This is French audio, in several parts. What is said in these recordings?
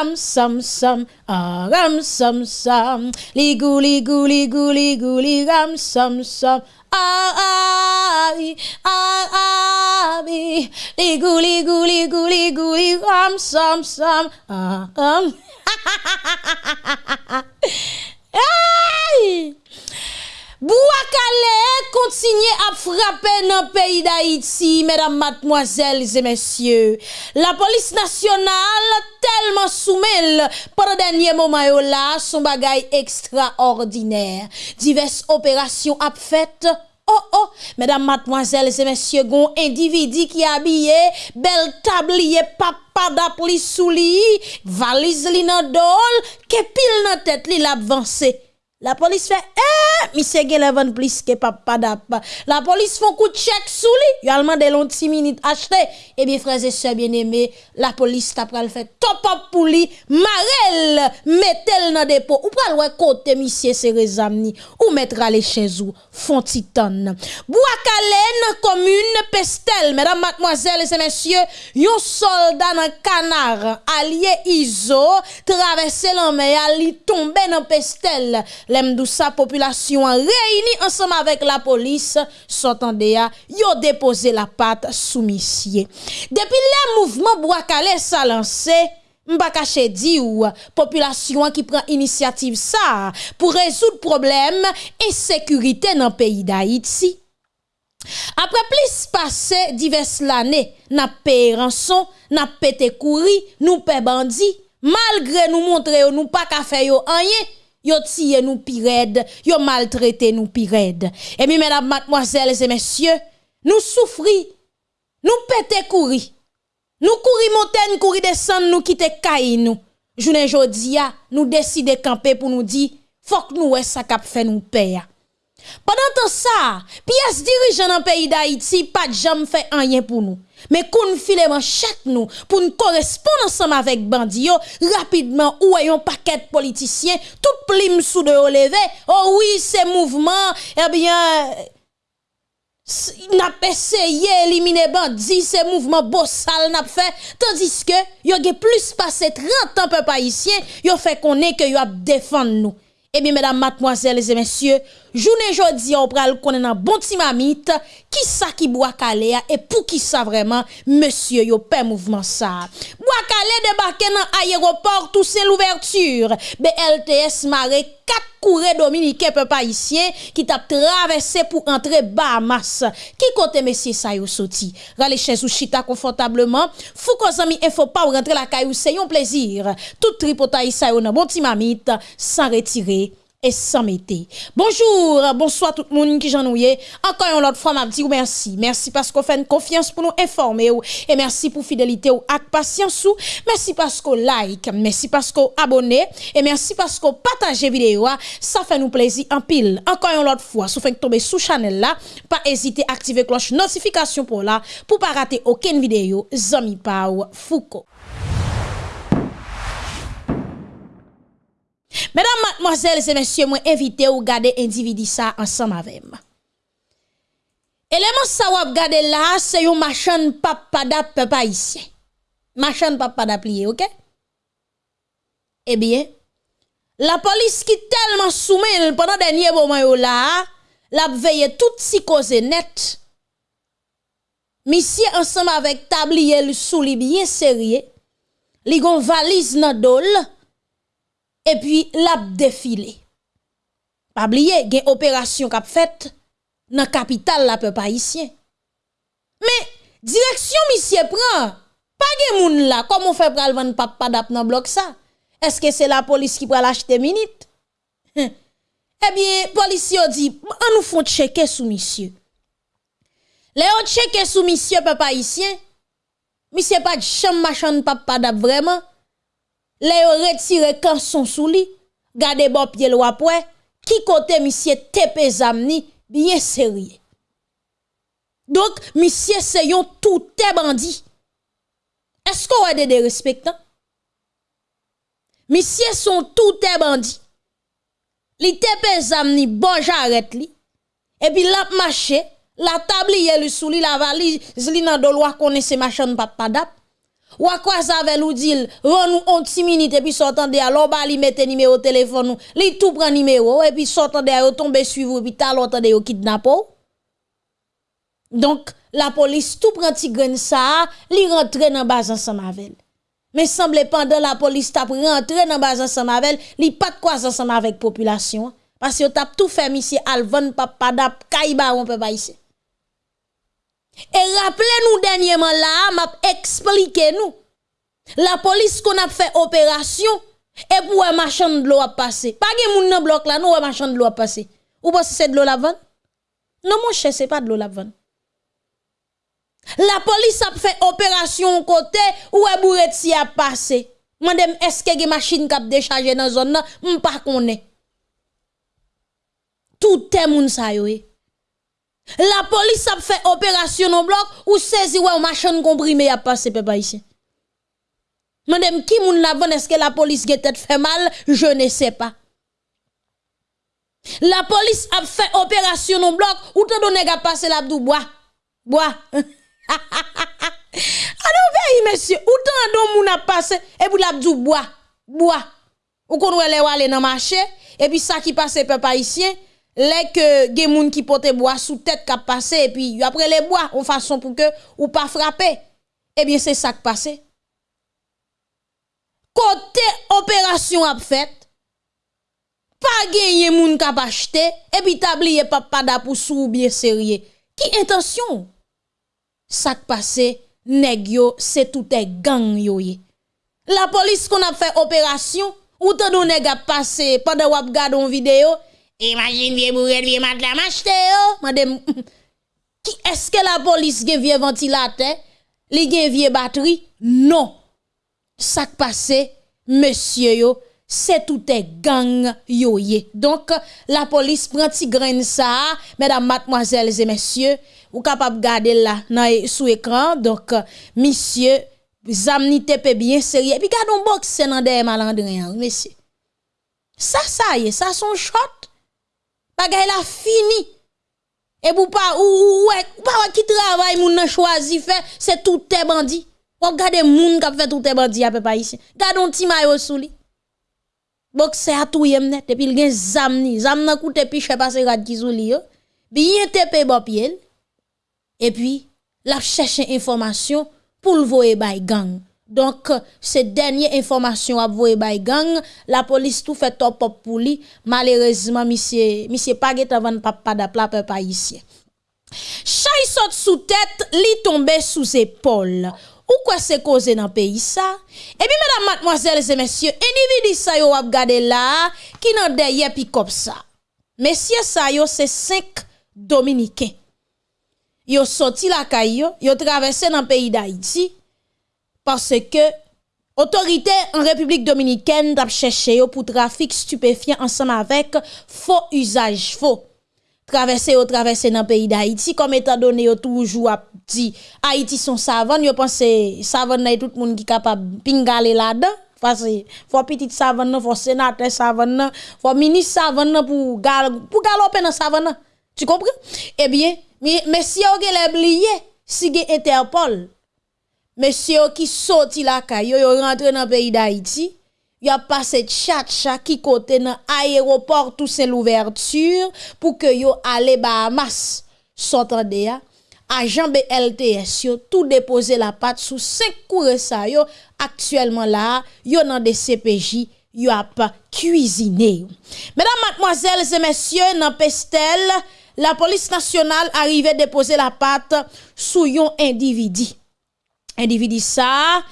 ram sam sam, ah ram sam sam, li gou li gou li gou li gou li ram sam sam. Ah ah oui, ah ah oui, li gou li gou li gou li gou li ram sam sam, ah ram. Aïe! Bouakale continue à frapper dans le pays d'Haïti, mesdames, mademoiselles et messieurs. La police nationale tellement soumelle pendant dernier moment là, son bagage extraordinaire. Diverses opérations à faites Oh oh, mesdames, mademoiselles et messieurs, gon individu qui habillé, bel tablier, papa d'appli sous lit, valise li nan dol, kepil nan tête li l'avancée. La police fait, eh, monsieur Gelevan plus que papa d'ap. La police font coup de chèque sous lui. Yo allemand de long 6 minutes acheté. Eh bien, frères et sœurs bien-aimés, la police t'a pral fait top up pour lui. Marel, mettez-le dans dépôt. Ou pral ouais côté monsieur Serezamni. Ou mettra les chez vous. Font titan. Boakalen, commune Pestel. Mesdames, mademoiselles et messieurs, yon soldat dans canard. Allié Iso, traversé la mer, li tombé dans Pestel. Lem dousa populasyon reyni ansam avèk la polis, sotande ya, yo depose la pat soumisye. Depi le mouvment Bouakale sa lanse, Mpa kache di ou, populasyon ki pren inisiativ sa pou rezout problem e sekurite nan peyi da Iti. Apre plis pase divers lane, nan peye ranson, nan pete kouri, nou pe bandi, malgre nou montre yo nou pa kafe yo anye, Yo tire nous pirède, yo maltraité nous pirède. Et bien, mesdames, mademoiselles et messieurs, nous souffrons, nous pété courir. Nous courir montagne, courir descendre, nous quitter caille nous. Journée jodia, nous décider camper pour nous dire, faut que nous ça cap fait nous payer. Pendant ce ça, pièce dirigeant dans pays d'Haïti, pas de jamais fait rien pour nous. Men koun file man chak nou pou nou korespon ansam avèk bandiyo, rapidman ou ayon paket politisyen, tout plim sou de ou leve, oh oui, se mouvman, ebyen, eh nap eseye elimine bandi, se mouvman bossal nap fe, tandis ke yo ge plus pase 30 an pe paisyen, yo fe konen ke yo ap defan nou. Eh bien, mesdames, mademoiselles et messieurs, journée jodi, on pral konnen nan bon ti mamite, qui ça qui boit calé et pour qui ça vraiment, monsieur, yo paix mouvement ça. Bois calé débarqué dans aéroport, tout c'est l'ouverture. BLTS Marek 4 courriers dominicains peuple haïtien qui t'a traversé pour entrer Bahamas. Qui côté monsieur ça yo sorti? Rale chez ou chita confortablement. Fou zami info pas ou rentrer la caillou, c'est un plaisir. Tout tripotaï ça yo bon timamite sans retirer et sans mettre. Bonjour, bonsoir tout le monde qui j'en Encore une autre fois, m'a dit merci. Merci parce qu'on fait une confiance pour nous informer et merci pour fidélité ou patience ou. Merci parce qu'on like, merci parce qu'on abonne et merci parce qu'on partage vidéo. Ça fait nous plaisir en pile. Encore une autre fois, si vous tomber sous channel là, pas hésiter à activer cloche notification pour là pour pas rater aucune vidéo. Zami Pau Foucault. Mesdames, mademoiselles et messieurs, moi invité ou garder individu ça ensemble avec moi. Élément ça ou regarder là, c'est un machin papa papa ici. Machin papa plié, OK? Eh bien, la police qui tellement soumise pendant dernier moment là, la veille toute si cause net. Monsieur ensemble avec tablier sous li bien sérieux, li gon valise nan dol et puis l'a défilé. Pas oublier, gen opération qu'a fait dans capitale la peuple haïtien. Mais direction monsieur prend pas gen moun là comment fait pral vendre papa dans bloc ça? Est-ce que c'est la police qui pral acheter minute? Eh bien, policier dit, on nous font checker sous monsieur. Les checker sous monsieur peuple haïtien. Monsieur pas de chambre machin papa dap vraiment les yo retire son sous li, gade bon pied lo après, qui côté monsieur tepe zamni bien sérieux. Donc monsieur c'est yon tout bandit. Est-ce qu'on a des respectants? Monsieur sont tout bandit. Li tepe zamni bon j'arrête li. Et puis la marché, la tablier le sous li la valise li nan do loi connaît machin papa dap. Ou à quoi ça veut nous dire, nous on petit minute et puis sortant de alors bah li mette numéro téléphone nous, li tout prend numéro et puis sortant de yo tombe suivre et puis tal de yo kidnappe. Donc la police tout prend ti grain ça, li rentre dans base ensemble avec. Mais semble pendant la police t'a rentré dans base ensemble avec, li pas de quoi ensemble avec population parce que t'a tout fait monsieur Alvan papa dap kaiba on peut pas ici. E rappele nou denyeman la, map eksplike nou. La polis kon ap fe operasyon, e pou wè machan dlo ap pase. Page moun nan blok la, nou wè machan dlo ap pase. Ou pas se dlo lavan? Non moun chè, se pa dlo lavan. La polis ap fe operasyon kote, ou wè bouret si ap pase. Mandem eske ge machin kap dechaje nan zon nan, m pa konen. Tout te moun sa yo e. La police a fait opération au bloc ou saisi ouais machin comprimé a passé papa ici. Madame qui moun la est-ce que la police peut fait mal, je ne sais pas. La police a fait opération au bloc ou te donné a passé l'abdou bois. Bois. Alors veille monsieur, ou tant don moun a passé et pour l'abdou bois. Bois. Ou qu'on aller aller dans marché et puis ça qui passe peuple haïtien les que gen moun qui porte bois sous tête qui passé et puis après les bois en façon pour que ou pas frapper eh bien c'est ça qui passe. Côté opération a fait pas gagné moun qui acheté et puis tablier papa pour sou bien sérieux qui intention? Ça qui passe nèg yo c'est tout est gang yo la police qu'on a fait opération ou te donne nèg a passé pendant ou regarde une vidéo Imagine vie bourrel, vie madame la machete yo. Madame, qui est-ce que la police gen vie ventilateur? Li gen vie batterie? Non. Ça passe, monsieur yo, c'est tout est gang yo ye. Donc, la police prend ti grain ça, mesdames, mademoiselles et messieurs, ou capable garder là, e, sous écran. Donc, monsieur, zamni tepe bien sérieux. Puis, gardons boxe dans des malandrins, monsieur. Ça, ça y est, ça son shot. Bagay la fini. Et pour pas ou ouais, pas qui travaille moun nan choisi fait, c'est tout tes bandits. Ou gade moun qui fait tout tes bandits à peu pas ici. Un petit maillot sous. Bok c'est à tout yem net et puis il gen zam ni, zam nan koute piche passe rad ki sou li yo. Bien tepe bon pied. Et puis la cherche information pour le voyer bay gang. Donc, ces dernières informations à voyer by gang, la police tout fait top pour lui. Malheureusement, monsieur, monsieur pas avant papa d'apla papa ici. Chay saute sous tête, li tombe sous épaule. Ou quoi c'est causé dans le pays ça? Et puis, mesdames, mademoiselles et messieurs, individu ça yo ap gade là, qui nan derrière pi comme ça. Messieurs ça yo, c'est cinq dominicains. Yo sorti la caillou, yo traversé dans le pays d'Haïti parce que autorité en République dominicaine t'a cherché pour trafic stupéfiant ensemble avec faux usage faux. Traverser au traverser dans le pays d'Haïti comme étant donné yo toujours dit Haïti son savane yo pense savane tout le monde qui capable pingaler là-dedans. Parce faut petite savane faut sénateur savane faut ministre savane pour gal pour galoper dans savane. Tu comprends? Eh bien mais si on a oublié si Interpol Monsieur qui sorti la caille, yo rentre dans le pays d'Haïti, y a passé chat chat qui côté dans aéroport tout c'est l'ouverture pour que yo aller Bahamas. S'entendez ya? Agent BLTS yo tout déposer la patte sous cinq cours ça yo actuellement là, yo dans des CPJ yo a pas cuisiné. Mesdames, mademoiselles et messieurs, dans Pestel, la police nationale arrivait déposer la patte sous yon individu Individi sa,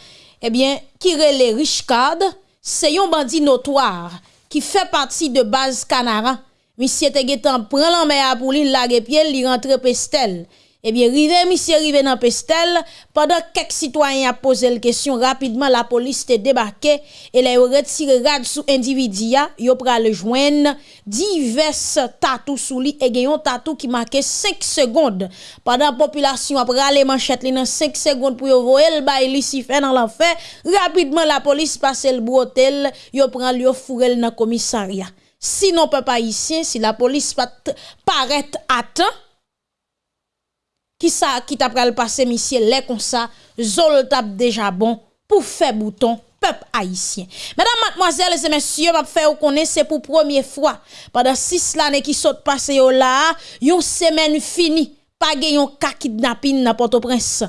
ebyen, kire le rich kad, se yon bandi notwar ki fe pati de baz kanara. Misye te getan pren lan me apou li lage piel li rentre pestel. Eh bien, rive, monsieur rive dans Pestel, pendant quelques citoyens a posé la question, rapidement, la police te débarqué et les retiré rad sous individu, yo pral joindre divers tatou sous lui et un tatou qui marquait 5 secondes. Pendant la population a pral manchette li dans 5 secondes pour yo voyer le bail li si fait dans l'enfer, rapidement la police passe le brotel, yo pral yo fourel dans commissariat. Sinon, papa ici, si la police pas paraît qui ça qui t'a pral passer monsieur les comme ça zol tap déjà bon pour faire bouton peuple haïtien. Mesdames, mademoiselles et messieurs, m'a fait connaître c'est pour première fois pendant six années qui sont passées là, une semaine finie, pas un cas kidnapping dans Port-au-Prince.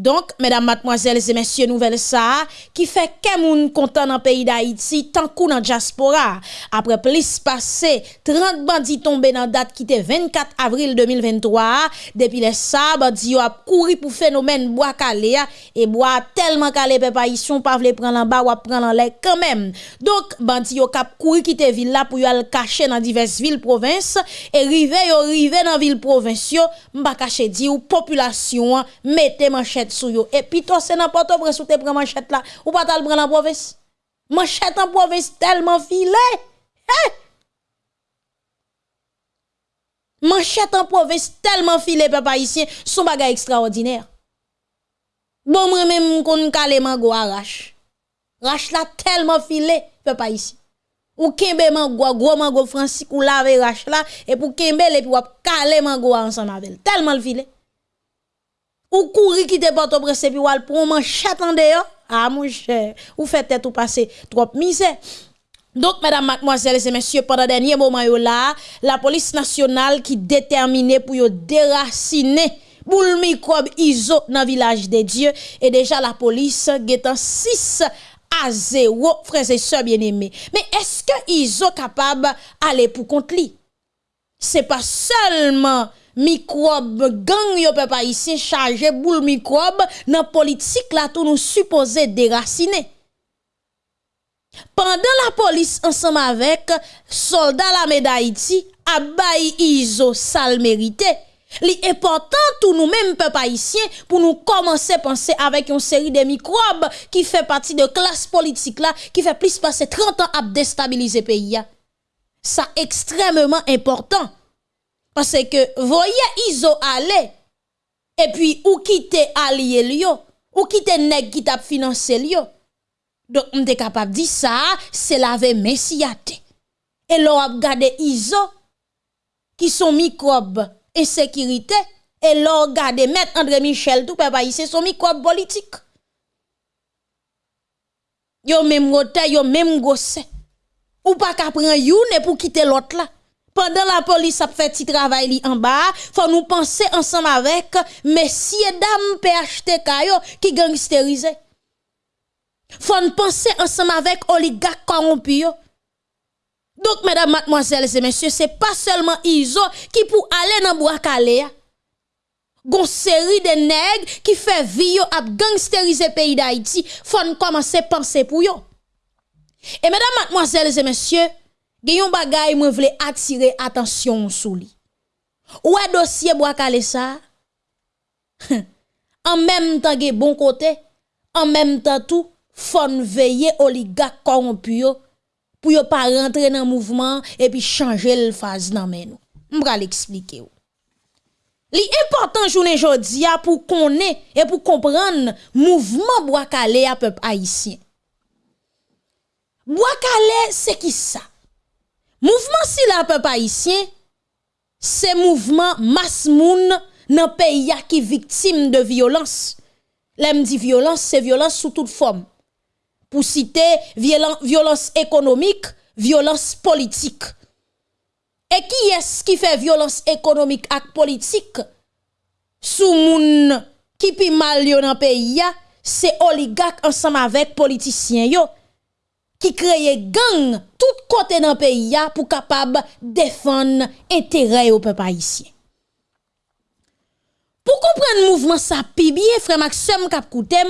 Donk, medan matmoazel se mesye nouvel sa, ki fe ke moun kontan nan peyi da Haiti tankou nan diaspora. Apre plis pase, 30 bandi tombe nan dat ki te 24 avril 2023, depi le sa, bandi yo ap kouri pou fenomen boa kale ya, e boa telman kale pe pa yisyon pa vle pran lan ba wap pran lan le kanmem. Donk, bandi yo kap kouri ki te villa pou yo al kache nan divers vil provins, e rive yo rive nan vil provins yo, mba kache di ou populasyon mette manchete manchette. Et puis toi, c'est n'importe où sou te prend manchette là, ou pas t'al prendre en province? Manchette en province tellement filé. Hein? Manchette en province tellement filé, papa ici, son bagay extraordinaire. Bon, moi même kon kale mango arrache. Rache là tellement filé, papa ici. Ou kembe mango, gros mango francis ou lave rache là, et pour kembe, et puis ou kale mango ensemble avec. Tellement le filet. Ou courir qui te porte au presse puis pour manchette en dehors. Ah mon cher, ou fait ou passer trop misère. Donc, mesdames, mademoiselles et messieurs, pendant dernier moment là, la police nationale qui déterminée pour déraciner boule ISO dans village des dieux et déjà la police en 6 à 0 frères et sœurs bien-aimés. Mais est-ce que ISO capable aller pour contre lui? C'est pas seulement microbe gang yo peuple ici chargé boule microbe dans politique là tout nous supposé déraciner. Pendant la police ensemble avec soldats la d'Haïti a iso sal mérité. Li important tout nous mêmes peuple haïtien pour nous commencer à penser avec une série de microbes qui fait partie de classe politique là qui fait plus passer 30 ans à déstabiliser pays ça extrêmement important parce que voyez Iso aller et puis ou quitter allié lio ou quitter nèg qui t'a financé lio. Donc on est capable de dire ça, c'est la messiate. Et l'on a regardé Iso qui sont microbes et sécurité et l'on regardé mettre André Michel tout papa c'est son microbe politique. Yo même rote, yo même gosse. Ou pas qu'à prendre youn pour quitter l'autre là pendant la police a fait petit travail en bas, faut nous penser ensemble avec messieurs dames PHTK qui gangsterisé. Faut nous penser ensemble avec oligarques corrompus Donc mesdames, mademoiselles et messieurs, c'est pas seulement Iso qui pour aller dans bois calé. Gon série de nègres qui fait vie a gangsteriser pays d'Haïti, faut nous commencer à penser pour yo. Et mesdames, mademoiselles et messieurs, Gayon bagay mwen vle attirer attention sou li. Ou a dossier bois calé ça? en même temps ge bon côté, en même temps tout, faut veiller oligarque corrompu pour yo pas rentrer dans mouvement et puis changer le phase nan men nou. M'bra l'expliquer. Li important journée jodi a pour connaître et pour comprendre mouvement calé à peuple haïtien. Bois calé c'est qui ça? Mouvment si la pe pa isyen, se mouvment mas moun nan pe ya ki viktim de violans. Lem di violans, se violans sou tout form. Pou site violans ekonomik, violans politik. E ki es ki fe violans ekonomik ak politik? Sou moun ki pi mal yo nan pe ya, se oligak ansam avek politisyen yo. ki kreye gang tout kote nan peyi ya pou kapab defan entere yo pe pa isye. Pou kompren mouvman sa pi biye frem ak sem kap koutem,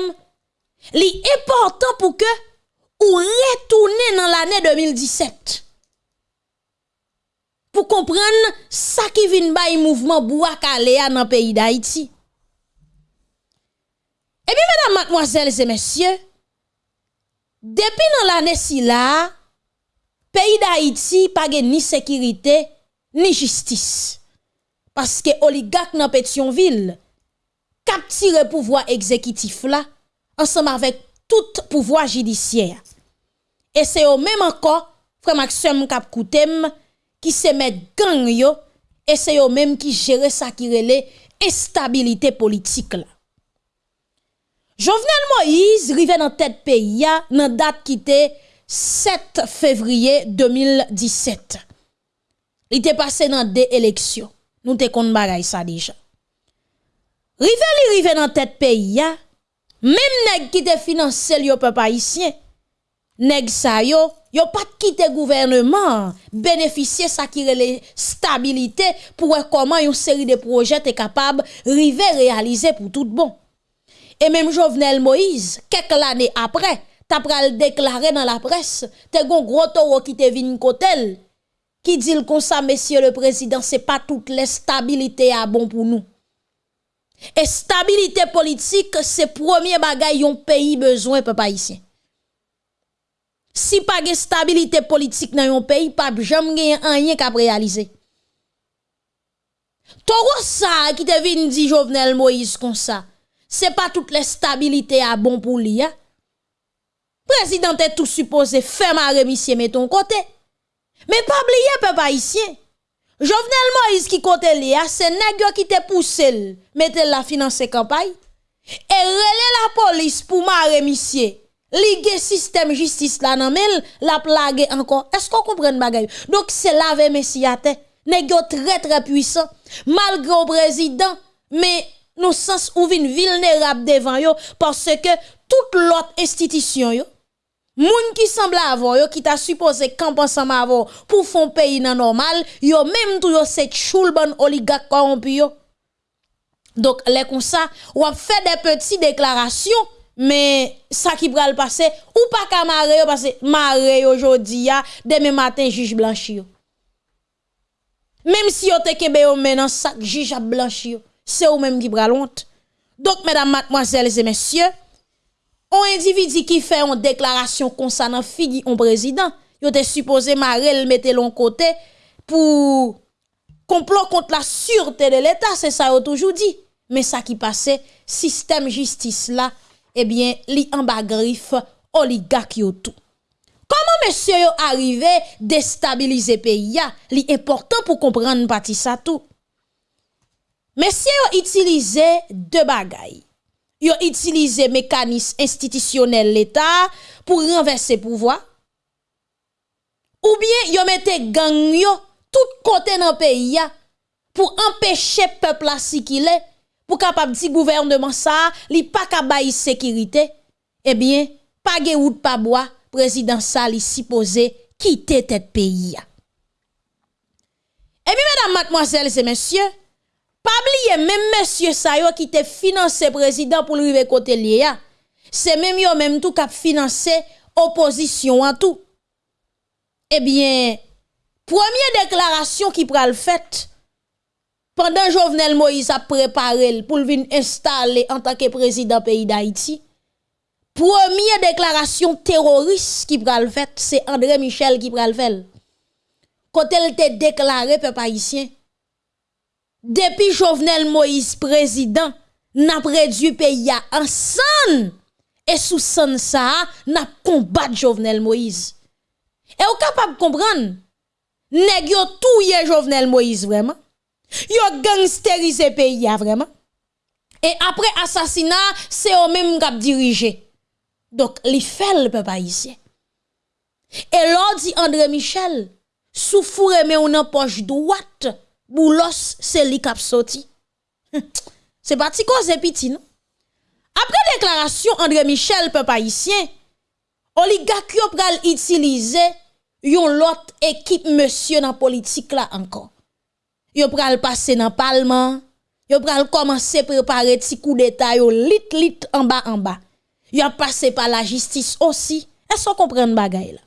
li important pou ke ou retourne nan l'anè 2017. Pou kompren sa ki vin bay mouvman Bouak Alea nan peyi da Haiti. Ebi, mèdam, matmoazèl, zè mèsyè, Depi nan l'anè si la, peyi da Haiti page ni sekirite, ni jistis. Paske oligak nan Petionville, kap tire pouvoi ekzekitif la, ansam avèk tout pouvoi jidisyer. E se yo mèm anko, fre maksem kap koutem, ki se met gang yo, e se yo mèm ki jere sakirele estabilite politik la. Jovenel Moïse rive nan tèt peyi ya nan dat ki te 7 fevriye 2017. Li te pase nan de eleksyon. Nou te kon bagay sa deja. Rive li rive nan tèt peyi ya, mèm neg ki te finanse li yo pe pa isyen. Neg sa yo, yo pat kite gouvernement, benefisye sa ki rele stabilite pou wè koman yon seri de proje te kapab rive realize pou tout bon. Et même Jovenel Moïse, quelques années après, t'as pral déclaré dans la presse, t'es gon gros taureau qui te vin kotel, qui dit comme ça, monsieur le président, c'est pas toute la stabilité à bon pour nous. Et stabilité politique, c'est premier bagay yon pays besoin, papa ici. Si pas de stabilité politique dans yon pays, pas jamais rien qu'à réaliser. Toro ça qui te vin dit Jovenel Moïse comme ça c'est pas toute la stabilité à bon pour lui. Hein? Président est tout supposé faire ma remission mais ton côté. Mais pas oublier peuple haïtien. Jovenel Moïse qui côté li c'est nèg qui te poussé mettre la financer campagne et relé la police pour ma remission. Ligue système justice là nan la plague encore. Est-ce qu'on comprend bagay? Donc c'est laver messiate. Nèg très très puissant malgré le président mais nous sens ou vin vulnérable devant yo parce que toute l'autre institution yo moun qui semble avoir yo qui t'a supposé camp ensemble avoir pour fond pays nan normal yo même tout yo c'est choul bon oligarque corrompu yo. Donc les comme ça ou a fait des petites déclarations mais ça qui le passer ou pas qu'à marrer parce que marrer aujourd'hui demain matin juge blanchi même si yo te kebe yo maintenant sac juge a blanchi c'est ou même qui honte. Donc, mesdames, mademoiselles et messieurs, un individu qui fait une déclaration concernant figi un président, il était supposé marrer le mettre l'on côté pour complot contre la sûreté de l'État, c'est ça a toujours dit. Mais ça qui passait, système justice là, eh bien, li en bas griffe, oligarque tout. Comment monsieur yo arrivé déstabiliser pays li important pour comprendre parti ça tout. Mesye yo itilize de bagay. Yo itilize mekanis institisyonel l'Etat pou renverse pouvoi. Ou bien yo mette gang yo tout kote nan peyi ya pou empeshe pepla si ki le pou kapap di gouvernement sa li pa kabayi sekirite. Ebyen, pa ge wout pa boa, prezident sa li sipose kite tet peyi ya. Ebyen, mèdam, matmoazèl, zè mèsyè, pas oublier même monsieur Sayo qui te financé président pour lui côté c'est même yo même tout qui financé opposition en tout. Eh bien, première déclaration qui pral fait pendant Jovenel Moïse a préparé pour venir installer en tant que président pays d'Haïti. Première déclaration terroriste qui pral fait, c'est André Michel qui pral fait. Quand elle te déclaré peuple haïtien depuis Jovenel Moïse président, n'a réduit pays en san et sous san ça, n'a combattu Jovenel Moïse. Et vous capable de comprendre, nèg yo touye Jovenel Moïse vraiment. Yo gangsterisé pays vraiment. Et après assassinat, c'est eux même qui dirigé. Donc, li fait le peuple haïtien. Et l'on dit André Michel, souffre mais on en poche droite boulos c'est li kap sorti. c'est parti cause petit non? Après déclaration André Michel peuple haïtien, oligarque yo pral utiliser yon lot équipe monsieur dans politique là encore. Yo pral passer dans parlement, yo pral commencer préparer ti coup d'état yo lit lit en bas en bas. Yo passé par la justice aussi. Est-ce qu'on comprend bagay là?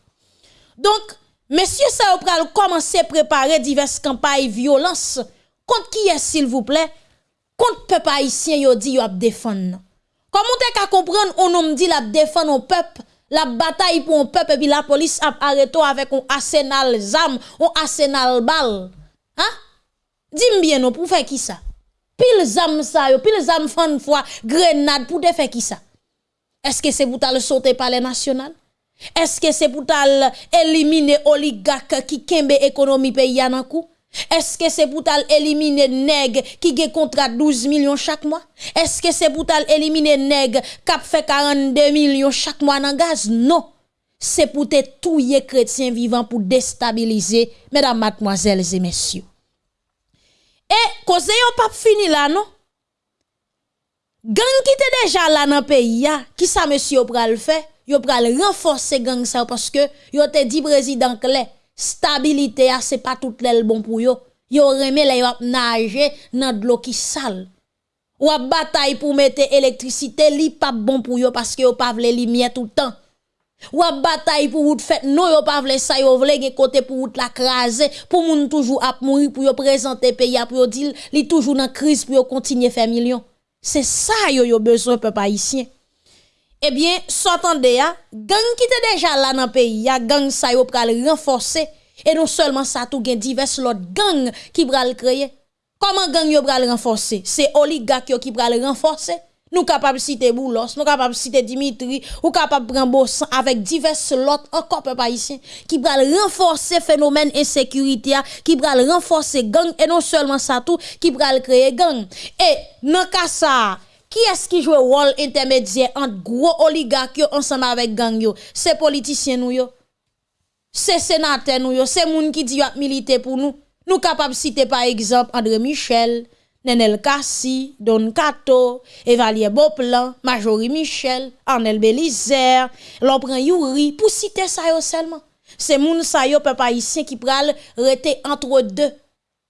Donc Monsieur ça pral commencer préparer diverses campagnes violence contre qui est s'il vous plaît? Contre peuple haïtien yo dit yo a défendre. Comment t'es qu'à comprendre on nous dit la défendre au peuple la bataille pour un peuple et puis la police a arrêté avec un arsenal zam, un arsenal bal. Hein? Dis-moi bien non pour faire qui ça? Pile zam ça pile zam fan fois grenade pour te faire qui ça? Est-ce que c'est pour le sauter par les nationales? Eske se pou tal elimine oligak ki kembe ekonomi pe yanan kou? Eske se pou tal elimine neg ki ge kontra 12 milyon chak mwa? Eske se pou tal elimine neg kap fe 42 milyon chak mwa nan gaz? Non, se pou te touye kretien vivan pou destabilize, medan matmoazelze mesyo. E, koze yo pap fini la, non? Gan ki te deja la nan peyi ya, ki sa mesyo pral fey? Yo pral renforcer gang ça parce que yo te dit président clé stabilité c'est pas tout l'aile bon pour yo. Yo remet les yo nager dans de l'eau qui sale. Ou a bataille pour mettre électricité li pas bon pour yo parce que yo pas vle lumière tout le temps. Ou a bataille pour vous faire non yo pas vle ça yo vle gen côté pour vous la craser pour moun toujours ap mourir pour yo présenter pays pour yo dire li toujours dans crise pour yo continuer faire millions. C'est ça yo yo besoin peuple haïtien. Eh bien, s'entendez ya, gang qui déjà là dans le pays, ya gang ça yo pral renforcer et non seulement ça tout gen divers l'autre gang qui pral créer. Comment gang yo pral renforcer? C'est oligarque qui pral renforcer. Nous capables citer Boulos, nous capables citer Dimitri, ou capable prendre Bossan avec divers l'autre encore peuple haïtien qui pral renforcer phénomène insécurité qui pral renforcer gang et non seulement ça tout qui pral créer gang. Et dans cas ça qui est-ce qui joue rôle intermédiaire entre gros oligarques ensemble avec gang? C'est politiciens nous. C'est sénateurs nous c'est moun qui dit militer pour nous. Nous capables citer par exemple André Michel, Nenel Kassi, Don Kato, Evalier Boplan, Majorie Michel, Arnel Belizer, l'on prend Yuri, pour citer ça seulement. C'est moun sa yo peuple haïtien qui pral rester entre deux.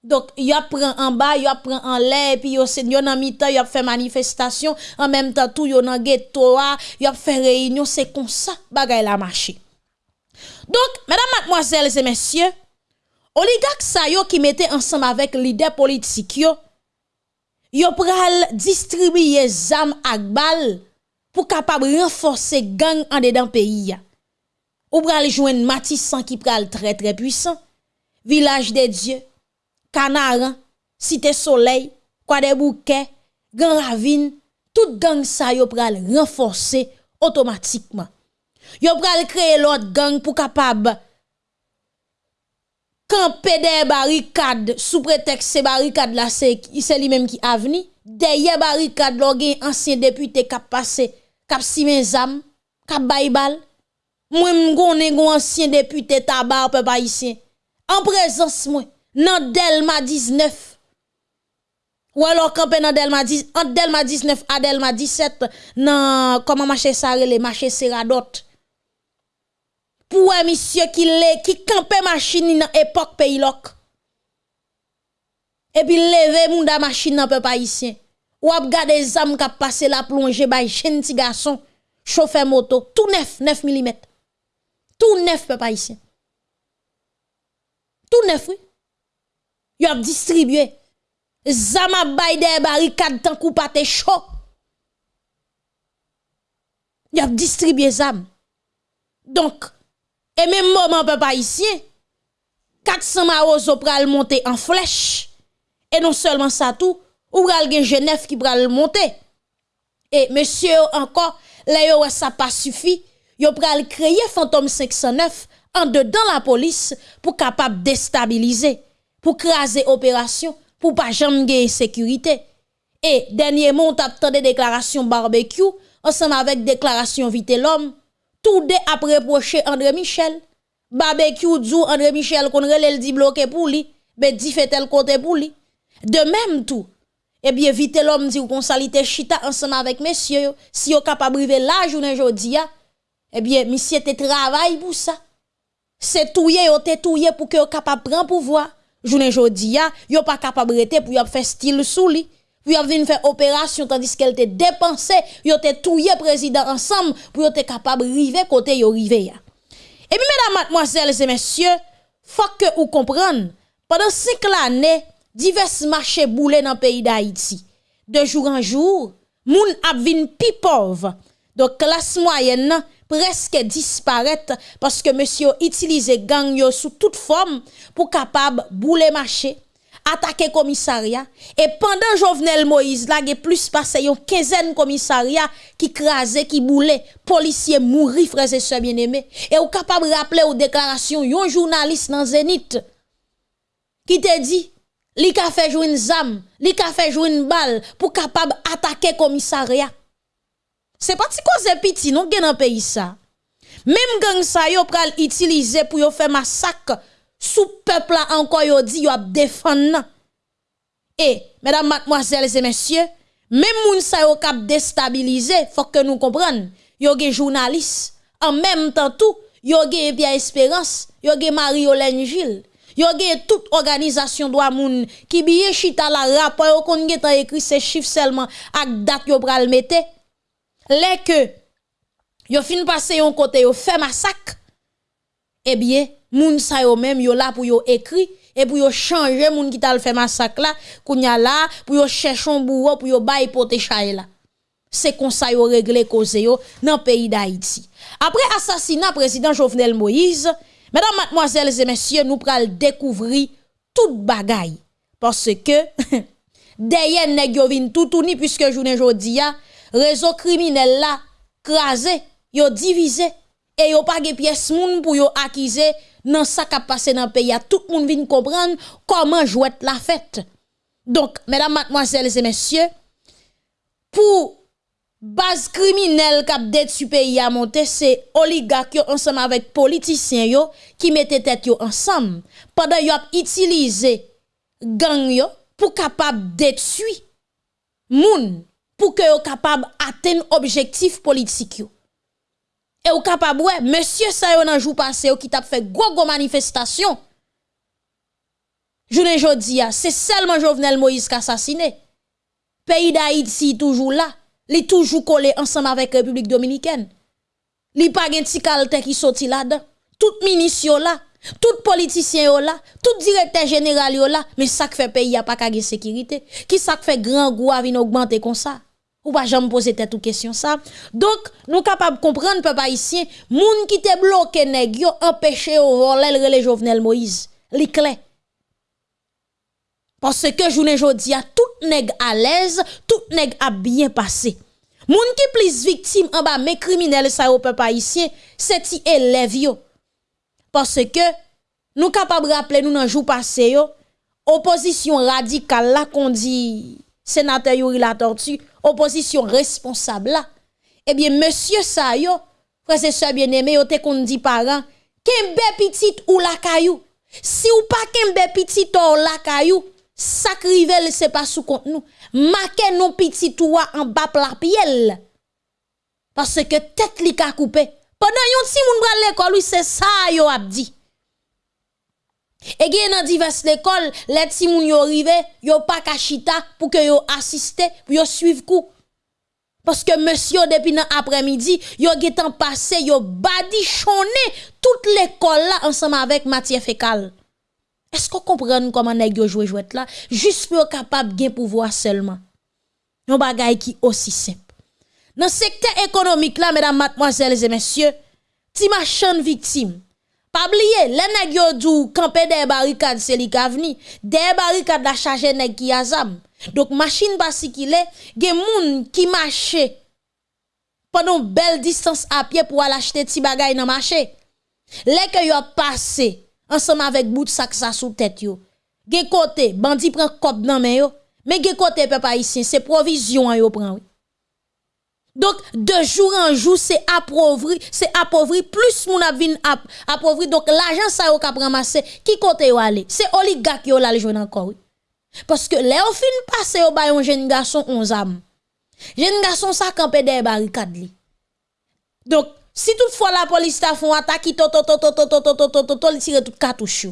Donc, a pris en bas, a pris en l'air, puis yo c'est en mi-temps, a fait manifestation, en même temps tout yo nan ghetto, y a fait réunion, c'est comme ça bagay la marché. Donc, mesdames, mademoiselles et messieurs, oligarques sa qui mettaient ensemble avec leader politique yo, yo pral distribuer zam ak bal pour capable renforcer gang en dedans pays. Ou pral joindre Matissan qui pral très très puissant, village des dieux, Canaran, Cité Soleil, Kwa de Bouke, Grand Ravine, tout gang sa yo pral renforcer automatiquement. Yo pral créer l'autre gang pour capable camper des barricades sous prétexte ces barricades là c'est lui même qui avni derrière barricade là gen ancien député qui passé kap simen zam Simenzam, cap Baybal. Moi m'gonne gon ancien député tabac peuple haïtien. En présence moi nan Delma 19. Ou alors campé nan Delma 10, entre Delma 19 à Delma 17 nan comment marché ça Sarele, marché Seradot. Pour un monsieur qui lè, qui campé machine dans époque pays loc. Et puis levé moun da machine nan peuple haïtien. Ou ap gade zam kap passé la plongée bay gentil garçon, chauffeur moto, tout neuf 9 mm. Tout neuf peuple haïtien. Tout neuf oui. Y a distribué. Zama bay des barricades tant coup te chaud. Y a distribué zam. Donc, et même moment peuple haïtien, 400 marozo pral monter en flèche. Et non seulement ça tout, ou pral gen Genève qui pral monter. Et monsieur encore, là yo ça pas suffi, yo pral créer fantôme 509 en dedans la police pour capable déstabiliser pour craser opération, pour pas jamais sécurité. Et dernièrement, on a des déclarations barbecue, ensemble avec déclaration vite l'homme, tout de après reproché André Michel. Barbecue dit André Michel qu'on relève dit bloqué pour lui, mais dit fait tel côté pour lui. De même tout. Eh bien, vite l'homme dit qu'on salite chita ensemble avec messieurs, si yo capable briver la journée aujourd'hui, eh bien, monsieur te travail pour ça. C'est touye yo te touye pour que yo capable prendre pouvoir journée jodi ya, yo pas capable rete pour y faire style sous li. Pour y venir faire opération tandis qu'elle te dépensé, yo te touye président ensemble pour y capable river côté yo rive ya. Et puis mesdames, mademoiselles et messieurs, faut que vous compreniez, pendant cinq années, divers marchés boulés dans le pays d'Haïti. De jour en jour, moun ap vin pi pauvre. Donc classe moyenne presque disparaître parce que monsieur utilise gang sous toute forme pour capable bouler marché attaquer commissariat. Et pendant Jovenel Moïse là il plus passé une quinzaine commissariat qui crasé qui boulait policiers mourir frères et sœurs bien-aimés. Et ou capable rappeler aux déclarations yon journaliste dans Zénith qui te dit, li ka fait jouer une zam, li ka fait jouer une balle pour capable attaquer commissariat. Pas si cause petit non gen dans pays ça. Même gang ça yo pral utiliser pour yo massacre sous peuple là encore yo dit yo a défendre. Et mesdames, mademoiselles et messieurs, même moun sa yo kap déstabiliser, faut que nous comprenions. Yo gen journaliste en même temps tout, yo gen Pierre Espérance, yo gen Marie-Hélène Gilles. Yo gen toute organisation droit moun qui biye chita la rapport yo kon gen écrit ces chiffres seulement ak date yo pral mette. Les que yo fin passé yon côté yo fait massacre. Eh bien, moun sa yo même yo là pour yo écrit et pour yo changer moun qui t'a fait massacre là, kounya là pour yo chercher un bourreau pour yo bay pote chay là. C'est comme ça yo réglé cause yo dans pays d'Haïti. Après assassinat président Jovenel Moïse, mesdames, mademoiselles et messieurs, nous pral découvrir toute bagaille parce que derrière nèg yo vin tout tourni puisque journée jodi a réseau criminel là crasé, yo divisé et yo pas de pièce moun pour yo accuser dans ça qui passé dans le pays. Tout le monde vient comprendre comment jouer la fête. Donc, mesdames, mademoiselles et messieurs, pour base criminelle qui a détruit pays à monter, c'est oligarques ensemble avec politiciens qui mettent tête ensemble. Pendant yo utilisé gang yo pour capable détruire moun pour que yo capable atteindre objectif politique. Et ou capable ouais, monsieur ça yo nan jour passé qui t'a fait gros gros manifestation. Journée jodi c'est seulement Jovenel Moïse qui assassiné. Pays d'Haïti toujours là, li toujours collé ensemble avec République dominicaine. Li pas gen ti kalte qui sorti là-dedans. Tout ministre là, tout politicien là, tout directeur général là, mais ça fait pays a pas de sécurité. Qui ça fait grand goût à augmenter comme ça? Ou pas jamais poser tête ou question ça. Donc, nous capables de comprendre, peuple haïtien moun qui te bloqué nèg yo, empêché au voler le Jovenel Moïse. Li clé. Parce que journée jodi a tout nèg à l'aise, tout nèg a bien passé. Moun qui plus victime en bas mes criminels ça au peuple haïtien, c'est ti élève yo. Parce que nous capables rappeler nous dans jour passé yo, opposition radicale là qu'on dit sénateur Yuri la tortue opposition responsable là, eh bien, monsieur sa yo, frère et bien-aimé, yo te kon dit parents, kembe petit ou la caillou. Si ou pas kembe petit ou la caillou, sacrivel c'est pas sous compte nous. Marquez non petit ou en bas la piel. Parce que tête li ka coupé. Pendant yon si moun l'école, c'est ça yo a et bien dans diverses écoles, les petits moun yo rive, yo pas kachita pour que yo assiste, pour yo suivre coup. Parce que monsieur depuis dans après-midi, yo getan passé, yo badichonné toute l'école là ensemble avec matière fécale. Est-ce qu'on comprend comment nèg yo joue jouet là? Juste pour capable gain pouvoir seulement. Un bagay qui aussi simple. Dans secteur économique là mesdames, mademoiselles et messieurs, ti machin victime Pabliye, le neg yo djou kampe de barikad se li ka vni, de barikad la chaje neg ki azam. Dok machin basi ki le, gen moun ki mache panon bel distans apye pou al achete ti bagay nan mache. Le ke yo pase, ansam avek bout sak sa sou tet yo. Gen kote, bandi pren kop nan men yo, men gen kote pe pa isin, se provizyon yo pren yo. Donc, de jour en jour, c'est appauvri, c'est appauvri, plus mon avin appauvri. Donc, l'argent, ça yon kap ramasse, qui côté yon aller? C'est oligarque yon la jouer encore. Parce que, les au fin passe yon ba yon jeune garçon 11 âmes. Jeune garçon, ça campé des barricades li. Donc, si toutefois la police ta font attaque, to, to, to, to, to, to, to, to, to, to, to, tire tout cartouche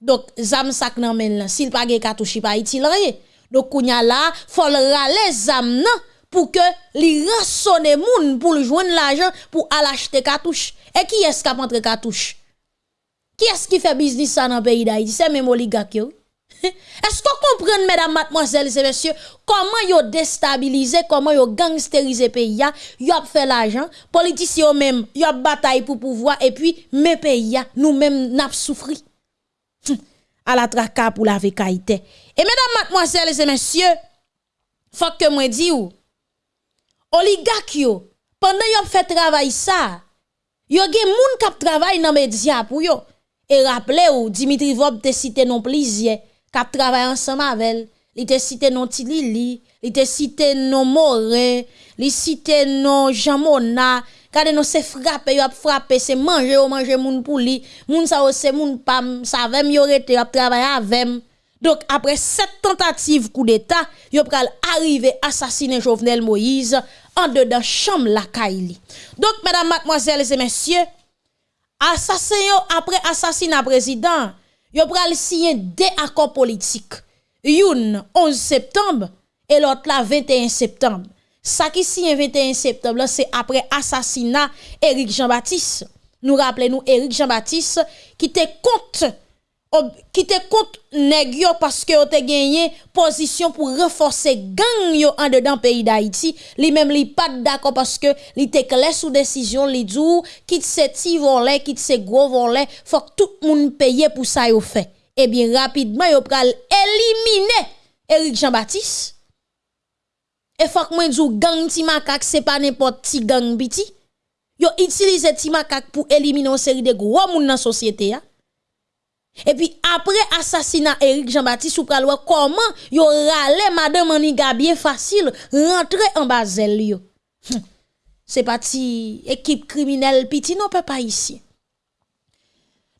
Donc, zam sak nan men là, s'il pas gen cartouche, pas itil rien. Donc, kounya là, faut le rale zam nan. Pour que li rançonne moun pour joindre l'argent pour aller acheter cartouche. Et qui est-ce qui a rentré cartouche? Qui est-ce qui fait business dans le pays d'Haïti? C'est même oligarque. Est-ce qu'on comprend, mesdames, mademoiselles et messieurs, comment yo déstabilisé, comment yo gangsterisé pays, yo a fait l'argent, politiciens même, yo a bataille pour pouvoir, et puis, mes pays, nous-mêmes, n'a souffri. À la traka pour la vécaïté. Et mesdames, mademoiselles et messieurs, faut que moi dis ou, oligak yo, pandan yo fè travay sa, yo gen moun kap travay nan media pou yo. E rappele ou, Dimitri Vob te site non plizye, kap travay ansan mavel, li te site non Tilili, li te non More, li site non Jamona, Kade nou se frape, yo ap frape, se manje yo manje moun pou li, moun sa yo se moun pam, sa vem yo rete, yo ap travaye avem. Dok apre set tentative kou d'Etat, yo pral arrive asasine Jovenel Moïse en dedans chambre la Kaili. Donc mesdames, mademoiselles et messieurs, assassin après assassinat président, yo pral signer deux accords politiques. Une 11 septembre et l'autre la 21 septembre. Ça qui signe 21 septembre, c'est après assassinat Éric Jean-Baptiste. Nous rappelons-nous Éric Jean-Baptiste qui était contre qui te contre nèg parce que te gagné position pour renforcer gang yo en dedans pays d'Haïti. Li même li pas d'accord parce que li te clair sous décision li dit quitte ces petits volets quitte ces gros volets faut que tout monde paye pour ça yo fait eh bien rapidement yo pral éliminer Éric Jean-Baptiste. Et faut que moi dou gang ti makak c'est pas n'importe ti gang biti. Yo utilise ti makak pour éliminer une série de gros moun dans société. Et puis après assassinat Eric Jean-Baptiste ou comment yo rale madame Aniga bien facile rentrer en Basel yo? Hum. C'est parti équipe criminelle petit non pas ici.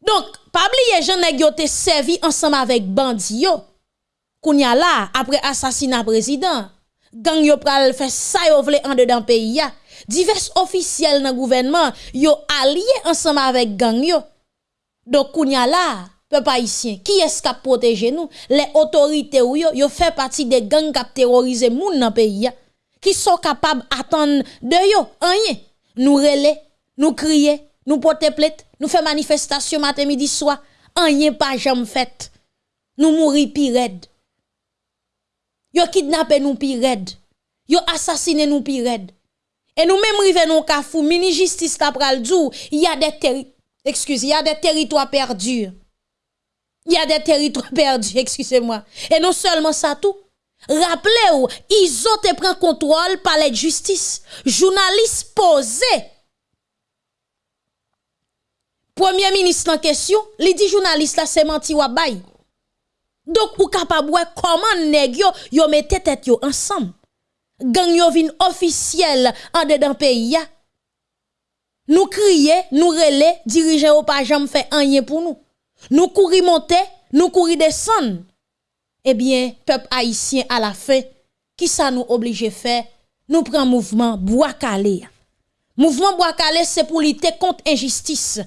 Donc, pas oublier Jean nèg te servi ensemble avec bandi yo. Kounya là après assassinat président, gang yo pral fait ça yo vle en dedans pays. Divers officiels dans gouvernement yo allié ensemble avec gang yo. Donc kounya là peuple haïtien, qui est-ce qui a protégé nous? Les autorités ou yo, yo fait partie des gangs qui terrorisé moun dans pays qui sont capables d'attendre de yo, rien. Nous relais, nous crier, nous porter plainte, nous faire manifestation matin midi soir, rien pas jamais fait. Nous mourir pire Yo kidnappé nous pire Yo assassiné nous pire Et nous même rive nous kafou, mini justice ta pral il il y a des territoires perdus. Il y a des territoires perdus, excusez-moi. Et non seulement ça tout. Rappelez-vous, ils ont pris contrôle par la justice. Journaliste posé. Premier ministre en question, il dit journaliste là c'est menti ou bay. Donc ou capable comment nèg yo yo tête yo ensemble? Gang yo vin officiel en dedans pays Nous crier, nous relais, dirigeants au pas jamais fait rien pour nous. Nous courir monter, nous courir descendre. Eh bien, peuple haïtien à la fin, qui ça nous oblige faire? Nous prenons mouvement bois. Mouvement bois c'est pour lutter contre injustice,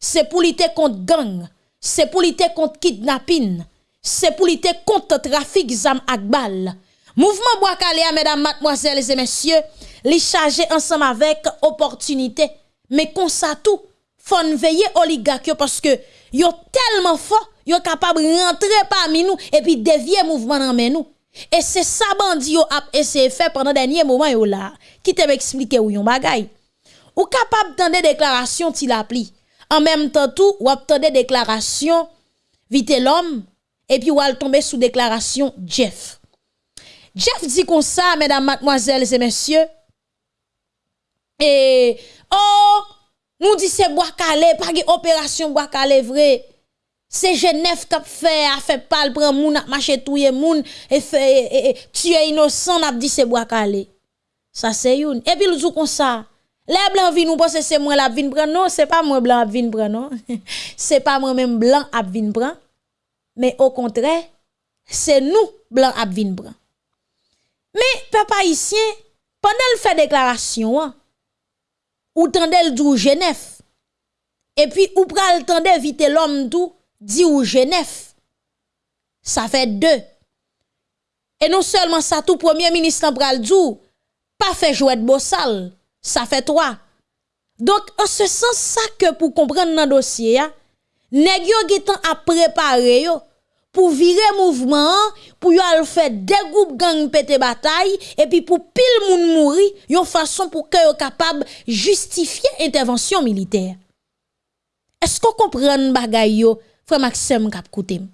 c'est pour lutter contre gang, c'est pour lutter contre kidnapping, c'est pour lutter contre trafic zam akbal. Mouvement bois mesdames, mademoiselles et messieurs, les chargé ensemble avec opportunité. Mais comme ça tout, faut veiller oligarque parce que yo tellement fort, yo capable rentrer parmi nous et puis dévier mouvement dans nous. Et c'est ça bandi yo a essayé faire pendant dernier moment yo là. Qui te m'expliquer ou yon bagay. Ou capable d'entendre déclaration ti. En même temps tout, ou attendre déclaration vite l'homme et puis ou al tomber sous déclaration Jeff. Jeff dit comme ça, mesdames, mademoiselles et messieurs. Et oh nous dit c'est bois calé, pas de opération bois calé vrai. C'est Genève qui a fait, a fait pas prendre moun, a marché moun, et fait, tuer innocent, n'a dit c'est bois calé. Ça c'est une. Et puis le jour comme ça. Les blancs viennent nous penser c'est moi la vin prendre. Non, c'est pas moi blanc vin prendre, non. c'est pas moi même blanc à vin prendre. Mais au contraire, c'est nous blanc à vin prendre. Mais papa haïtien, pendant le fait déclaration, hein, ou tendel dou Genève. Et puis ou pral tendel vite l'homme dou dit ou Genève. Ça fait deux. Et non seulement ça tout premier ministre pral dou pas fait jouer de bossal, ça fait trois. Donc en ce sens ça que pour comprendre dans dossier nèg yo getan a préparer yo pour virer mouvement, pour y aller faire des groupes gang pété bataille, et puis pour pile moun mouri, yon façon pour que yo capable justifier intervention militaire. Est-ce qu'on comprend bagay yo, frère Maxime kap koutem?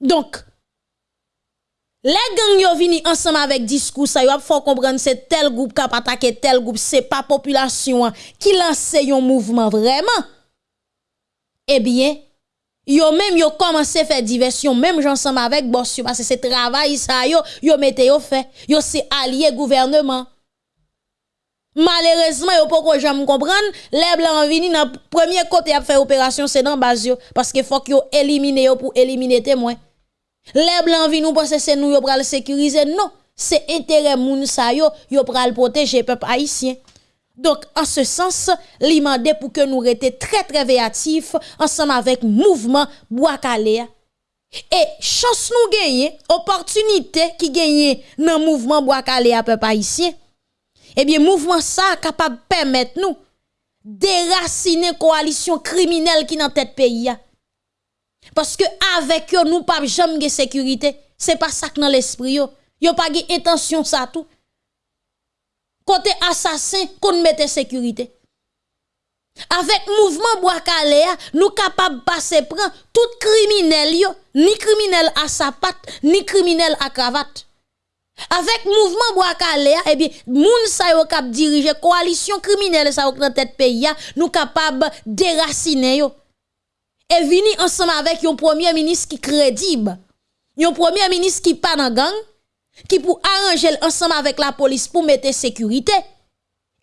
Donc, Les gangs yo vini ensemble avec discours ça, faut comprendre c'est tel groupe qui a attaqué tel groupe, c'est pas population qui lance un mouvement vraiment. Eh bien, yo même yo commencé faire diversion même ensemble avec boss parce que c'est travail ça yo yo mette yo fait. Yo c'est allié gouvernement. Malheureusement, yo pas jamais comprendre, les blancs vini dans premier côté a fait opération c'est dans base parce que faut que yo éliminer yo pour éliminer témoin. Les blancs viennent nous penser c'est nous yo pral sécuriser non, c'est intérêt moun sa yo yo pral protéger peuple haïtien. Donc en ce sens, li pour que nous restions très très véatifs ensemble avec mouvement Bois Et chance nous gagner, opportunité qui gagne dans mouvement Bois à peuple haïtien. Eh bien mouvement ça capable permettre nous déraciner coalition criminelle qui dans tête pays parce que avec eux, nous pas jamais de sécurité. C'est pas ça que dans l'esprit yo. Pas de intention ça tout. Côté assassin, qu'on mette sécurité. Avec mouvement bois nous capable passer prendre tout criminel yo, ni criminel à sa patte, ni criminel à cravate. Avec mouvement bois eh bien, moun sa yo kap diriger coalition criminelle sa yo dans tête pays nous capable déraciner yo et vini ensemble avec un premier ministre qui crédible, un premier ministre qui pas dans gang, qui pour arranger ensemble avec la police pour mettre sécurité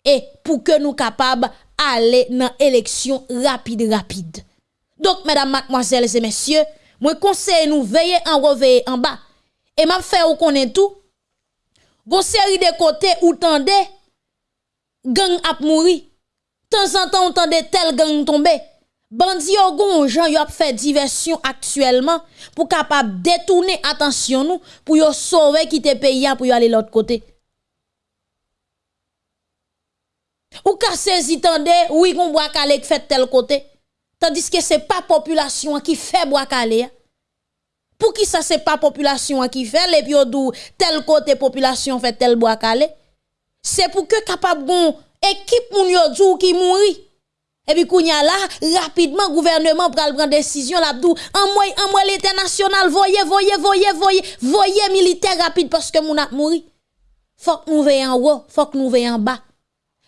et pour que nous capables aller dans élection rapide rapide. Donc mesdames, mademoiselles et messieurs, moi conseille nous veiller en reveiller en bas et m'a fait ou connaît tout. Gon série de côtés où tendez gang ap mourir. Temps en temps on tendez tel gang tomber Bandi yo gon jan yo fait diversion actuellement pour capable détourner attention nous pour yo sauver quitter pays pour yo aller l'autre côté. Ou ka saisi tande oui gon bois calé fait tel côté tandis que c'est pas population qui fait bois calé. Pour qui ça c'est pas population qui fait les puis tel côté population fait tel bois calé. C'est pour que capable gon équipe moun qui mouri et puis, kounya là, rapidement, gouvernement pral prendre décision, l'abdou, en moi, en moi, l'international, voyez, voyez, voyez, voyez, voyez, militaire rapide parce que moun a mouri. Faut que nous veillons en haut, faut que nous veillons en bas.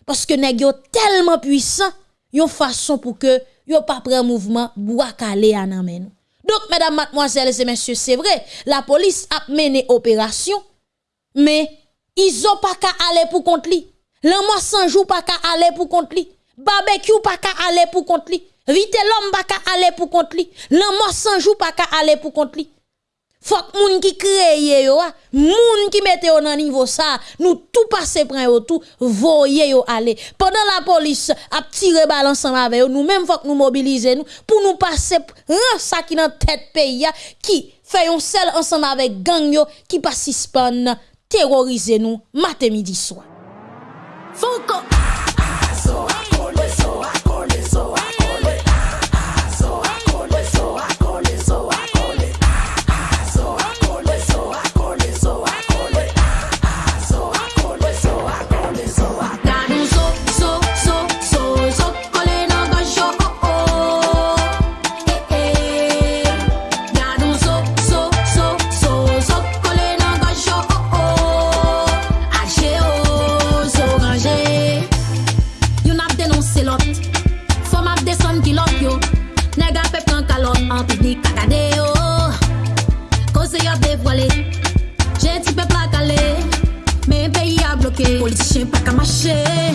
Parce que nèg yo tellement puissant, yon façon pour que yo pas prend mouvement, bois calé à nan Donc, mesdames, mademoiselles et messieurs, c'est vrai, la police a mené opération, mais ils ont pas qu'à aller pour contre lui. L'homme sans jour pas qu'à aller pour contre lui. Barbecue pas qu'à aller pour contre lui. Vite l'homme pas qu'à aller pour contre lui. L'amour sans jour pas qu'à aller pour contre lui. Faut que moun qui crée yo, ah, moun qui mette au nan niveau ça, nous tout passer prend yo tout, voyez yo aller. Pendant la police a tiré balle ensemble avec nous même faut que nous mobiliser nous pour nous passer ça qui dans tête pays qui fait un seul ensemble avec gang yo qui pas terroriser nous matin midi soir. shame.